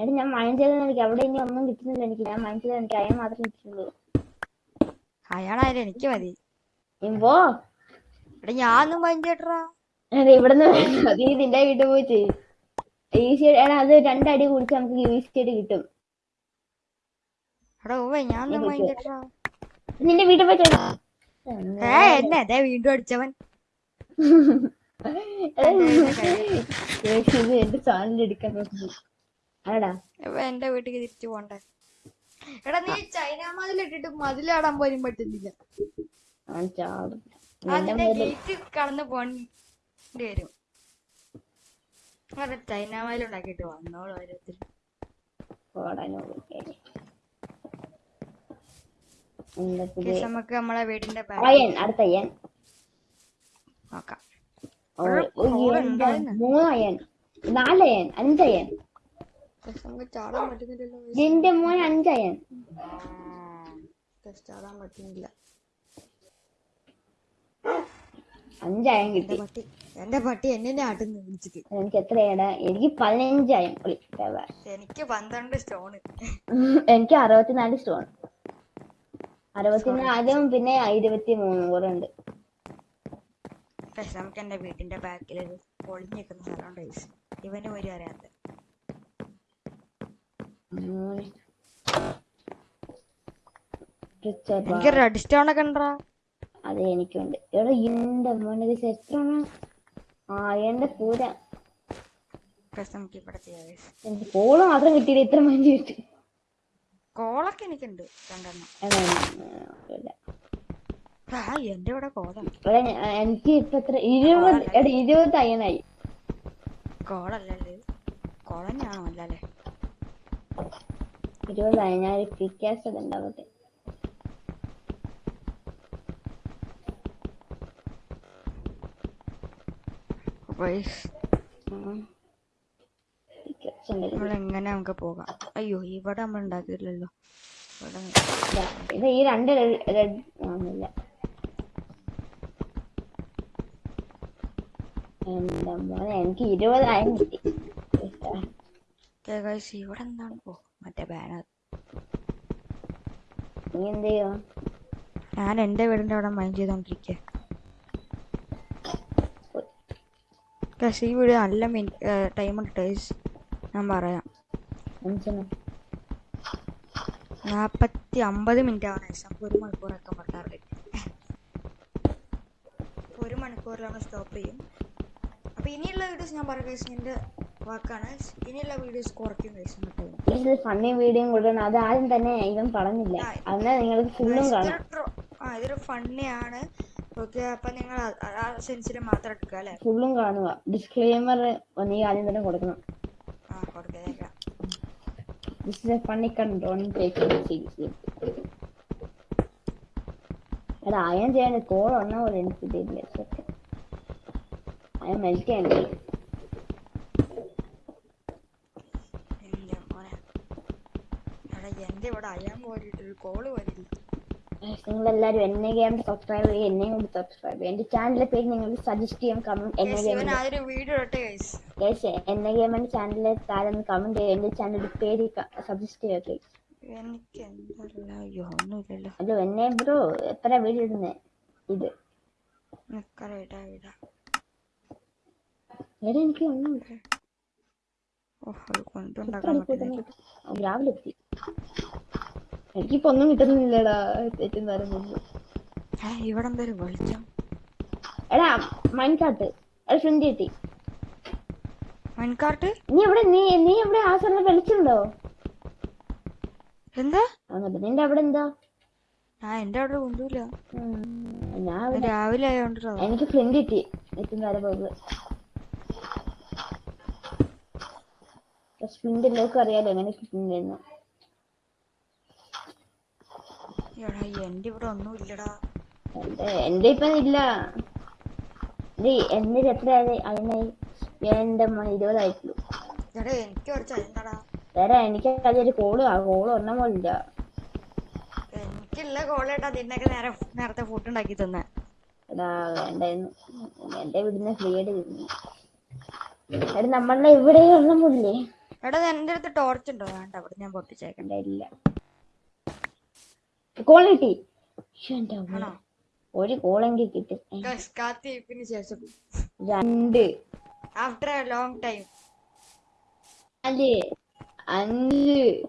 എടാ ഞാൻ മൈൻഡ് എനിക്ക് അവിടെ ഇനി ഒന്നും കിട്ടുന്നില്ല എനിക്ക്. ഞാൻ മൈൻഡ് എനിക്ക് അയാൾ മാത്രമേ കിട്ടുള്ളൂ. അയാളായാലും എനിക്ക് മതി. ഇമ്പോ എടാ ഞാനൊന്നും എടാ ഇവിടുന്ന്. നീ നിന്റെ വീട്ടിൽ പോയി ചെയ്യും. ഈസി എടാ അത് രണ്ടടി കുടിച്ച് നമുക്ക് ഈസി ആയിട്ട് കിട്ടും. എടാ ഓവേ ഞാനൊന്നും പഞ്ചേട്ടറാ നിന്റെ വീട്ടിൽ പോയി ചെയ്യണം ഏ എന്നെ അതെ വീണ്ടും അടിച്ചവൻ. എന്റെ ചാനൽ എടുക്കാൻ എന്റെ വീട്ടിലേക്ക് തിരിച്ചു പോണ്ടേ. എടാ നീ ചൈന മതിലിട്ടിട്ട് മതിലാടാൻ പോലും പറ്റുന്നില്ല. അതിന്റെ ഗേറ്റ് കടന്ന് പോണ്ടി വരും. അതെ ചൈന മതിലുണ്ടാക്കിട്ട് വന്നോളൂ ഓരോരുത്തരും. നമുക്ക് നമ്മളെ വീടിന്റെ അടുത്ത നോക്കാം. മൂന്നയൻ നാലയൻ അഞ്ചയൻ. നിന്റെ മോൻ അഞ്ചയൻ. അഞ്ചായം കിട്ടി. എന്റെ പട്ടി എന്നെ ആട്ടുന്നു വിളിച്ചിട്ട് എനിക്ക് എത്രയാണ് എനിക്ക് പതിനഞ്ചായം. എനിക്ക് പന്ത്രണ്ട് സ്റ്റോൺ എനിക്ക് അറുപത്തിനാല് സ്റ്റോൺ അറുപത്തിനാലും പിന്നെ ഇരുപത്തി മൂന്നും കൂടെ ഉണ്ട്. പക്ഷെ നമുക്ക് എന്റെ വീടിന്റെ ബാക്കിൽ ഒരു പൊളിഞ്ഞു നിൽക്കുന്ന സ്ഥലമുണ്ട് ഗൈസ് ഇവന് ഒരു അറിയാത്ത എനിക്ക് റെഡ് സ്റ്റോൺ ഒക്കെ ഉണ്ടോ അതെ എനിക്കുണ്ട്. എടാ എന്റെ മോനെ ഇത് എത്ര ആ എന്റെ പൂര. എനിക്ക് കോൾ മാത്രം കിട്ടിയില്ല ഇത്ര മഞ്ഞ് കിട്ടി. കോളൊക്കെ എനിക്കുണ്ട് രണ്ടെണ്ണം. എന്റെ ഇവിടെ കോളം. എനിക്ക് ഇപ്പൊ എത്ര ഇരുപത് എടാ ഇരുപത് അയ്യനായി. കോളല്ലല്ലേ? കോളം ഞാണോ അല്ലല്ലേ ഇരുപതായി ഞാൻ പിക്കാസ് ഉണ്ടാവട്ടെ എങ്ങനെ നമുക്ക് പോകാം? അയ്യോ ഇവിടെ നമ്മൾ ഉണ്ടാക്കിയില്ലല്ലോ ഇവിടെ ഈ രണ്ട് റെഡ് ആവുന്നില്ല എന്താ മോനെ എനിക്ക് കിട്ടി ഗൈസ് ഇവിടെ എന്താണ്? ഓ മറ്റേ ബാനർ നീ എന്ത് ചെയ്യോ? ഞാൻ എന്റെ വീടിന്റെ അവിടെ മൈൻഡ് ചെയ്തോണ്ടിരിക്കുക ഈ വീഡിയോ നല്ല ടൈം ഉണ്ട് ഞാൻ പറയാം. നാപ്പത്തി അമ്പത് മിനിറ്റ് ആണ് നമുക്ക് ഒരു മണിക്കൂറൊക്കെ പറ്റാറില്ല ഒരു മണിക്കൂറിലാണ് സ്റ്റോപ്പ് ചെയ്യും. അപ്പോൾ ഇനിയുള്ള വീഡിയോസ് ഞാൻ ഗൈസ് എന്റെ വാക്കാണ്. ഇനിയുള്ള വീഡിയോസ് കുറയ്ക്കും ഇതിൽ ഫണ്ണി വീഡിയോ കൊടുക്കണം. അത് ആദ്യം തന്നെ ഇവൻ പറഞ്ഞില്ല. അന്ന് നിങ്ങൾക്ക് ഫുള്ളും കാണാം. ആ ഇതൊരു ഫണ്ണിയാണ് ഓക്കെ അപ്പൊ നിങ്ങൾ ആ- സെൻസിൽ മാത്രം എടുക്കുക അല്ലേ? ഫുള്ളും കാണുക. ഡിസ്ക്ലെയിമർ നീ ആദ്യം തന്നെ കൊടുക്കണം. ആ കൊടുക്കാം ദിസ് ഇസ് എ ഫണ്ണി കണ്ടോൺ എടാ അയൺ ചെയ്യാൻ കോൾ ഒന്ന പോലെ എനിക്ക് കിട്ടിയിട്ടില്ല അയൺ മെൽറ്റ് ചെയ്യണ്ടേ എന്റെ മോനെ എടാ എന്റെ ഇവിടെ അയാൻ പോയിട്ട് ഒരു കോൾ വരില്ല. നിങ്ങൾ എല്ലാവരും എന്നെ ഗെയിം സബ്സ്ക്രൈബ് ചെയ്യുക എന്നെയും കൂടി സബ്സ്ക്രൈബ് ചെയ്യുക. എന്റെ ചാനലിലെ പേര് നിങ്ങൾ സജസ്റ്റ് ചെയ്യാൻ കമന്റ് എന്നെ ഗെയിം എന്നെ ഗെയിമിന്റെ ചാനലിലെ താരം കമന്റ് ചെയ്യുക എന്റെ ചാനലിന്റെ പേര് സജസ്റ്റ് ചെയ്യുക ഒന്നുമില്ലല്ലോ. അല്ലോ എന്നെ ബ്രോ എത്ര വീഡിയോ ഇടുന്നേ? ഇത്. എടാ എനിക്ക് ഒന്നും അത് രാവിലെ എത്തി. എനിക്കിപ്പോ ഒന്നും കിട്ടുന്നില്ലടാ ഏറ്റവും നേരം മുമ്പ് ഇവിടെ വെളിച്ചം. എടാ മൺകാട്ട് എടാ ഫ്രണ്ട് കിട്ടി. മൺകാട്ട് നീ എവിടെ നീ നീ എവിടെ ആ സ്ഥലം വെളിച്ചുണ്ടോ എന്താ? അങ്ങോട്ട് നിന്റെ അവിടെ എന്താ? ആ അവിടെ രാവിലെ ആയോണ്ടോ എനിക്ക് ഫ്രണ്ട് കിട്ടി. ഏറ്റവും നേരം ഫ്രണ്ട് എല്ലാവർക്കും അറിയാലോ എങ്ങനെ കിട്ടുന്നതെന്ന് എടാ എന്റെ ഇവിടെ എന്റെ എന്റെ ഇപ്പൊ ഇല്ല. എന്റെ എത്രയായി അതിനായി എന്റെ ഇരുപതായിട്ടുള്ളൂ. എനിക്ക് വേറെ എനിക്ക് അതൊരു കോൾ കോൾ ഒരെണ്ണം പോലില്ല എനിക്കില്ല കോളേട്ടാ നിന്നൊക്കെ നേരെ നേരത്തെ ഫുഡ് ഉണ്ടാക്കി തന്നെ. എടാ വേണ്ടായിരുന്നു. എന്റെ വീടിന്ന് ഫ്രീ ആയിട്ട് എടാ നമ്മളുടെ ഇവിടെ ഒരെണ്ണം പോലില്ലേ എടാ എന്റെ അടുത്ത് ടോർച്ച് ഉണ്ടോ? വേണ്ട അവിടെ ഞാൻ പൊട്ടിച്ചേക്കണ്ട. ഇല്ല. ക്വാളിറ്റി ഒരു കോളെങ്കിൽ കിട്ടും. കാത്തിരിപ്പിന് ശേഷം. രണ്ട്. ആഫ്റ്റർ എ ലോങ് ടൈം നാല് അഞ്ച്.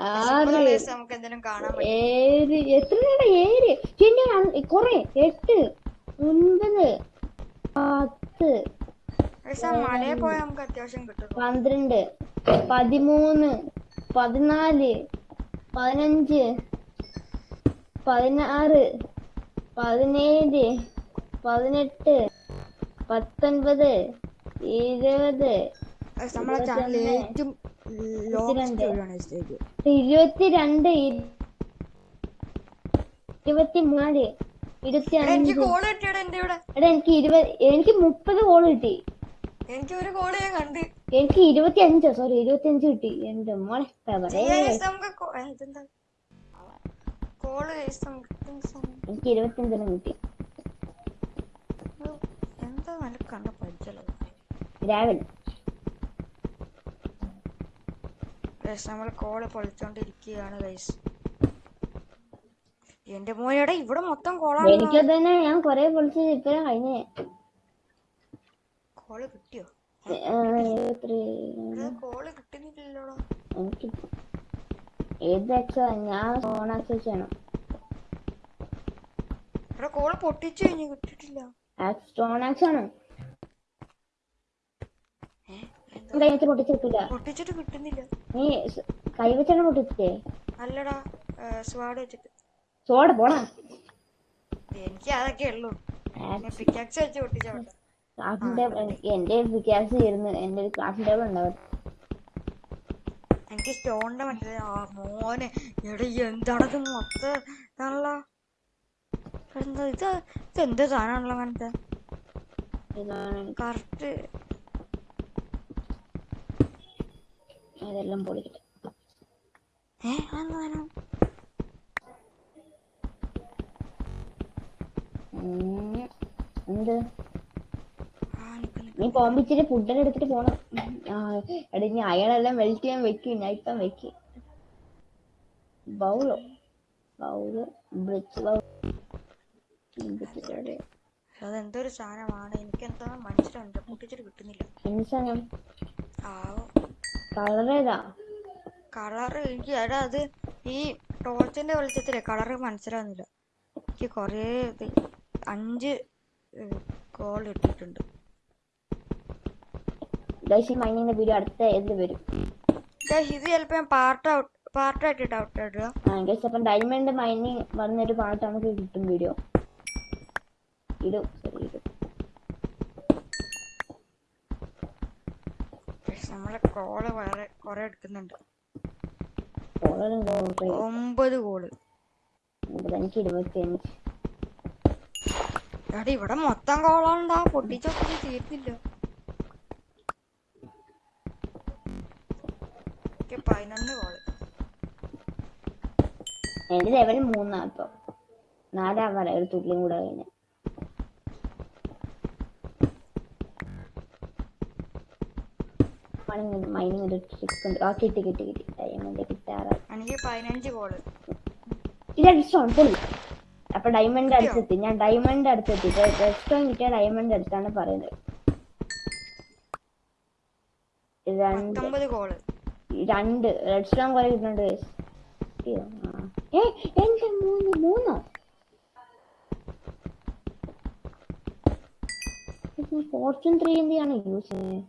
ആറ്. നമുക്ക് എന്തെങ്കിലും കാണാൻ ഏഴ്. എത്ര ഏഴ്? പിന്നെ കൊറേ. എട്ട്. ഒൻപത്. പത്ത്. പന്ത്രണ്ട് പതിമൂന്ന് പതിനാല് പതിനഞ്ച് പതിനാറ് പതിനേഴ് പതിനെട്ട് പത്തൊൻപത് ഇരുപത് ഇരുപത്തിരണ്ട് ഇരുപത്തിനാല് ഇരുപത്തി എനിക്ക് മുപ്പത് കോൾ കിട്ടി. എനിക്ക് ഒരു കോൾ ഞാൻ കണ്ട്. എനിക്ക് ഇരുപത്തി അഞ്ചോ സോറി ഇരുപത്തി അഞ്ച് കിട്ടി. എന്റെ മോളെ കോൾ? എനിക്ക് ഇരുപത്തി അഞ്ചെണ്ണം കിട്ടി. എന്താ നല്ല കണ്ട പഠിച്ചല്ലോ രാവിലെ. ഗൈസ് നമ്മൾ കോൾ പൊളിച്ചോണ്ടിരിക്കുകയാണ് ഗൈസ് എന്റെ മോനെടാ ഇവിടെ മൊത്തം കോളാണ് എനിക്കത് തന്നെ ഞാൻ കൊറേ പൊളിച്ച് ഇപ്പഴാ കഴിഞ്ഞേ. കോൾ കിട്ടിയോ? കോൾ കിട്ടുന്നില്ലല്ലോ എനിക്ക് ഏത് എക്സാ ഞാൻ ഫോൺ ആക്സസ് ചെയ്യണം. ഇവിടെ കോൾ പൊട്ടിച്ചു കഴിഞ്ഞു കിട്ടിട്ടില്ല സ്റ്റോൺ ആക്സ് ആണ്? എന്താ? പൊട്ടിച്ചിട്ടില്ല പൊട്ടിച്ചിട്ട് കിട്ടുന്നില്ല. നീ കൈ വെച്ചാണ് പൊട്ടിച്ചേ അല്ലടാ സ്വാഡ് വെച്ചിട്ട്. സ്വാഡ് പോടാ എനിക്ക് അതൊക്കെ ഉള്ളൂ. പിക്കാക്സ് വെച്ച് പൊട്ടിച്ചാ എനിക്ക് എന്റെ വിക്കാസ് ചെയ്യുന്നു എന്റെ ഒരു ടേബിൾ ഉണ്ടാവും എനിക്ക് സ്റ്റോണിന്റെ മറ്റേ ആ മോനെ. എടി എന്താണത് മൊത്തം ഇതാണല്ലോ? എന്താ ഇത്? ഇത് എന്ത് സാധനമാണല്ലോ അങ്ങനത്തെ? കറക്റ്റ്. അതെല്ലാം പൊളിക്കട്ടെ. ഏ അതെന്താ സാധനം. എന്ത്? നീ പോകുമ്പോ ഇച്ചിരി ഫുഡെല്ലാം എടുത്തിട്ട് പോണം. എടാ ഇനി അയാളെല്ലാം വെൽറ്റ് ചെയ്യാൻ വെക്കും ഞാൻ ഇപ്പം വെക്കും. ബൗളോ ബൗൾ ബ്രിച്ച് ബൗൾ അതെന്തൊരു സാധനമാണ്. എനിക്ക് എന്താ മനസ്സിലുണ്ട് പൊട്ടിച്ചിട്ട് കിട്ടുന്നില്ല കളറേതാ കളർ എനിക്ക് എടാ അത് ഈ ടോർച്ചിന്റെ വെളിച്ചത്തിലെ. കളറ് മനസ്സിലാവുന്നില്ല. എനിക്ക് കുറേ അഞ്ച് കോൾ ഇട്ടിട്ടുണ്ട്. ഗൈസ് ഈ മൈനിന്റെ വീഡിയോ അടുത്ത എന്ത് വരും. ഗൈസ് ഇത് ചിലപ്പോൾ ഞാൻ പാർട്ട് ഔട്ട് പാർട്ടായിട്ടിട്ട് ഔട്ട് ഇടുക ആ ഗൈസ് അപ്പം ഡയമണ്ട് മൈനിങ് വന്നൊരു പാട്ട് നമുക്ക് കിട്ടും വീഡിയോ ഇടും ശരി ഇടും. നമ്മളെ കോൾ വേറെ കുറെ എടുക്കുന്നുണ്ട്. ഒമ്പത് കോൾ ഇവിടെ മൊത്തം കോളാണ്ടാ പൊട്ടിച്ചൊക്കെ തീർന്നില്ല പതിനൊന്ന് കോൾ. എന്റെ ലെവൽ മൂന്നാ ഇപ്പൊ. നാലാം വരെ ഒരു തുള്ളിയും കൂടെ കഴിഞ്ഞ. മൈനിങ് ഒരു ട്രിക്ക് ഉണ്ട്. ആ കിട്ടി കിട്ടി കിട്ടി. ഡയമണ്ട് കിട്ടാറായി. എനിക്ക് പതിനഞ്ച് കോൾ. ഇത് റെഡ്സ്റ്റോൺ പൊളി അപ്പൊ ഡയമണ്ട് അടുത്തെത്തി. ഞാൻ ഡയമണ്ട് അടുത്തെത്തി. കിട്ടിയ ഡയമണ്ട് അടുത്താണ് പറയുന്നത്. രണ്ട് പത്തൊമ്പത് രണ്ട്. റെഡ്സ്റ്റോൺ കുറെ കിട്ടുന്നുണ്ട് എന്റെ മൂന്ന്? മൂന്നോ ഫോർച്യൂൺ ത്രീ എന്തിയാണ് യൂസ് ചെയ്യുന്നത്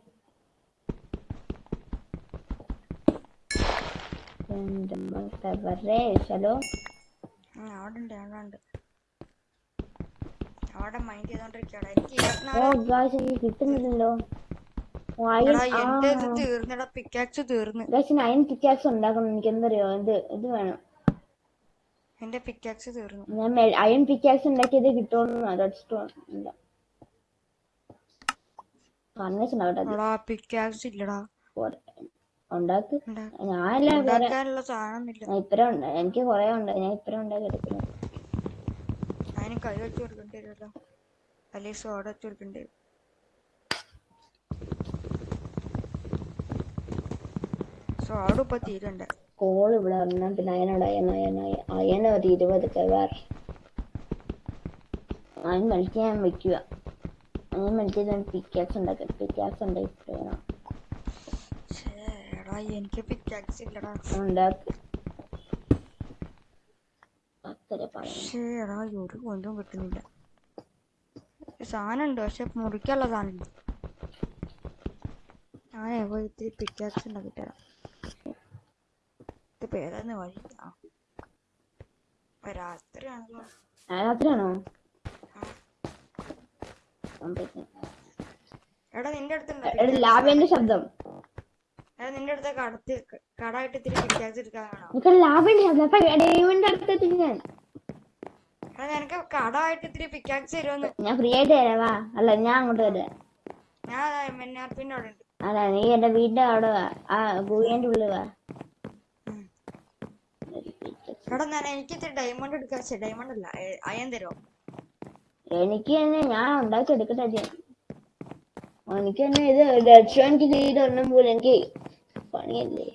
ഹലോ അവിടെ ഉണ്ട് അവിടെ ഉണ്ട് അവിടെ മൈൻഡ് എനിക്ക് കിട്ടുന്നില്ലല്ലോ. എന്റെ ഇത്. തീർന്നടാ പിക്കാക്സ് തീർന്ന്. പിക്കാക്സ് ഉണ്ടാക്കണം. എനിക്ക് എന്തറിയോ ഇത് ഇത് വേണം. എന്റെ പിക്കാക്സ് തീർന്നു. ഞാൻ അയൺ പിക്കാക്സ് ഉണ്ടാക്കിയത് കിട്ടുമെന്ന് റെഡ് സ്റ്റോൺ ഇല്ല പിക്കാക്സ് ഇല്ലടാ. ഉണ്ടാക്ക്. ഞാനല്ല ഞാൻ എനിക്ക് കൊറേ ഉണ്ട്. ഞാൻ ഉണ്ടാക്കി എടുക്കുന്നു അതിന് കൈ വെച്ച് കൊടുക്കേണ്ടി വരുമല്ലോ അല്ലെങ്കിൽ സോഡ വെച്ച് കൊടുക്കേണ്ടി വരും. സോഡ ഇപ്പൊ തീരണ്ട. കോൾ ഇവിടെ വന്നാ പിന്നെ അയനോട് അയൻ അയന ഒരു ഇരുപത് കവാർ അയൻ മണിക്ക് ഞാൻ വെക്കുക അയൻ മണിക്ക് ഞാൻ പിക്കാക്സ് ഉണ്ടാക്കാം പിക്കാക്സ് ഉണ്ടാക്കി എനിക്ക് പിക്കാക്സ് ഇല്ലടാ. ഉണ്ടാക്കി. ഒരു കൊണ്ടും കിട്ടുന്നില്ല. സാധനം ഉണ്ട് പക്ഷെ മുറിക്കാനുള്ള സാധനം ഞാനേ പോയി ഇത്തിരി പിക്കാക്സ് ഉണ്ടാക്കി തരാം. ഇതിപ്പോ ഏതാന്ന് വഴി രാത്രിയാണല്ലോ. രാത്രിയാണോ. എടാ നിന്റെ അടുത്തുണ്ടോ. ലാബിന്റെ ശബ്ദം. എടാ നിന്റെ അടുത്ത് കടത്തി കടായിട്ട് ഇത്തിരി പിക്കാക്സ് എടുക്കാനാണോ എനിക്ക് ലാബിന്റെ ശബ്ദം. അപ്പൊ ഡേവിന്റെ അടുത്തെത്തി ഞാൻ. എടാ നിനക്ക് കടായിട്ട് ഇത്തിരി പിക്കാക്സ് തരുമെന്ന് ഞാൻ ഫ്രീ ആയിട്ട് തരാവാ അല്ല ഞാൻ അങ്ങോട്ട് വരാം ഞാൻ എം എൻ ആർ പിന്റെ അവിടെ ഉണ്ട്. അല്ല നീ എന്റെ വീടിന്റെ അവിടെ വാ. ആ ഗുഹേന്റെ ഉള്ളിൽ വാ. എടാ ഞാൻ എനിക്ക് ഇത്തിരി ഡയമണ്ട് എടുക്കാൻ ഡയമണ്ട് അല്ല അയൻ തരോ എനിക്ക് തന്നെ ഞാൻ ഉണ്ടാക്കി എടുക്കട്ടെ. എനിക്ക് തന്നെ ഇത് റെഡ്സ്റ്റോൺ കിട്ടിയിട്ട് പോലും എനിക്ക് പണിയല്ലേ?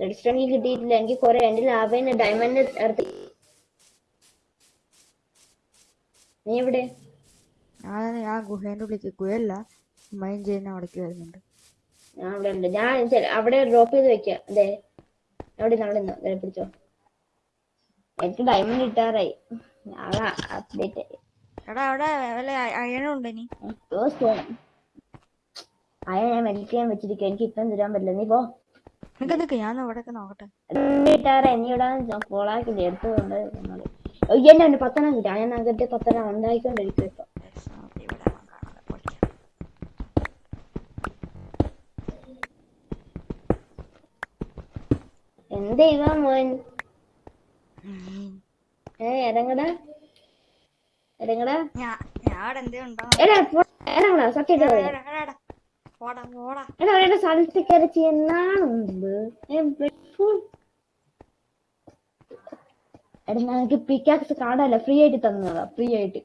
റെഡ്സ്റ്റോൺ കിട്ടിയിട്ടില്ല. എനിക്ക് കുറെ എന്റെ ലാഭം ഡയമണ്ട് ഇറത്തി നീ എവിടെ? ഞാൻ ആ ഗുഹേന്റെ ഉള്ളിലേക്ക് ഗുഹയല്ല. മൈൻ ചെയ്യുന്ന അവിടേക്ക് വരുന്നുണ്ട്. ഞാൻ അവിടെ ഉണ്ട്. ഞാൻ അവിടെ ഡ്രോപ്പ് ചെയ്ത് വെക്കാം. അതെ അവിടെ നമ്മൾ അവിടെ നിന്ന് പിടിച്ചോ. എനിക്ക് ഡയമണ്ട് കിട്ടാറായി. നാളെ അപ്ഡേറ്റ് ആയി എടാ അവിടെ വല്ല അയണുണ്ട് ഇനി? ഞാൻ ചെയ്യാൻ എനിക്ക് ഇപ്പം തരാൻ പറ്റില്ല. നീ പോ. നിനക്ക് ഞാൻ ഇവിടെയൊക്കെ നോക്കട്ടെ. കിട്ടാറ് എന്നെ ഇവിടെ ഉണ്ട് പത്തെണ്ണം കിട്ടി. അയ നഗരത്തെ പത്തെണ്ണം ഉണ്ടായിക്കൊണ്ടിരിക്കും ഇപ്പൊ Yes, നമുക്ക് ഇവിടെ കാണാതെ പൊളിക്കാം. എന്ത് ഇവാ മോൻ. ഏ ഇറങ്ങടാ ഇറങ്ങടാ ഇറങ്ങടാ സത്യം എടാ, അവരുടെ സ്ഥലത്ത് കയറി ചെയ്യുന്നുണ്ട് എടാ ഞങ്ങൾക്ക് പിക്കാക്സ് കാണാല്ലോ ഫ്രീ ആയിട്ട് തന്നതാ ഫ്രീ ആയിട്ട്.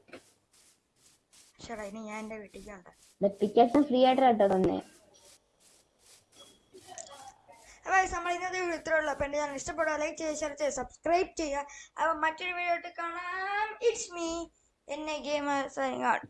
പിക്കാക്സ് ഫ്രീ ആയിട്ട് കേട്ടോ തന്നെ. അപ്പോൾ നമ്മൾ ഇന്നത്തെ വീഡിയോ ഇത്രേ ഉള്ളൂ. അപ്പോൾ എന്റെ ചാനൽ ഇഷ്ടപ്പെടുക ലൈക്ക് ചെയ്യുക ഷെയർ ചെയ്യുക സബ്സ്ക്രൈബ് ചെയ്യുക. അപ്പോൾ മറ്റൊരു വീഡിയോ ആയിട്ട് കാണാം. ഇറ്റ്സ് മീ എന്നെ ഗെയിം സൈനിങ് ഔട്ട്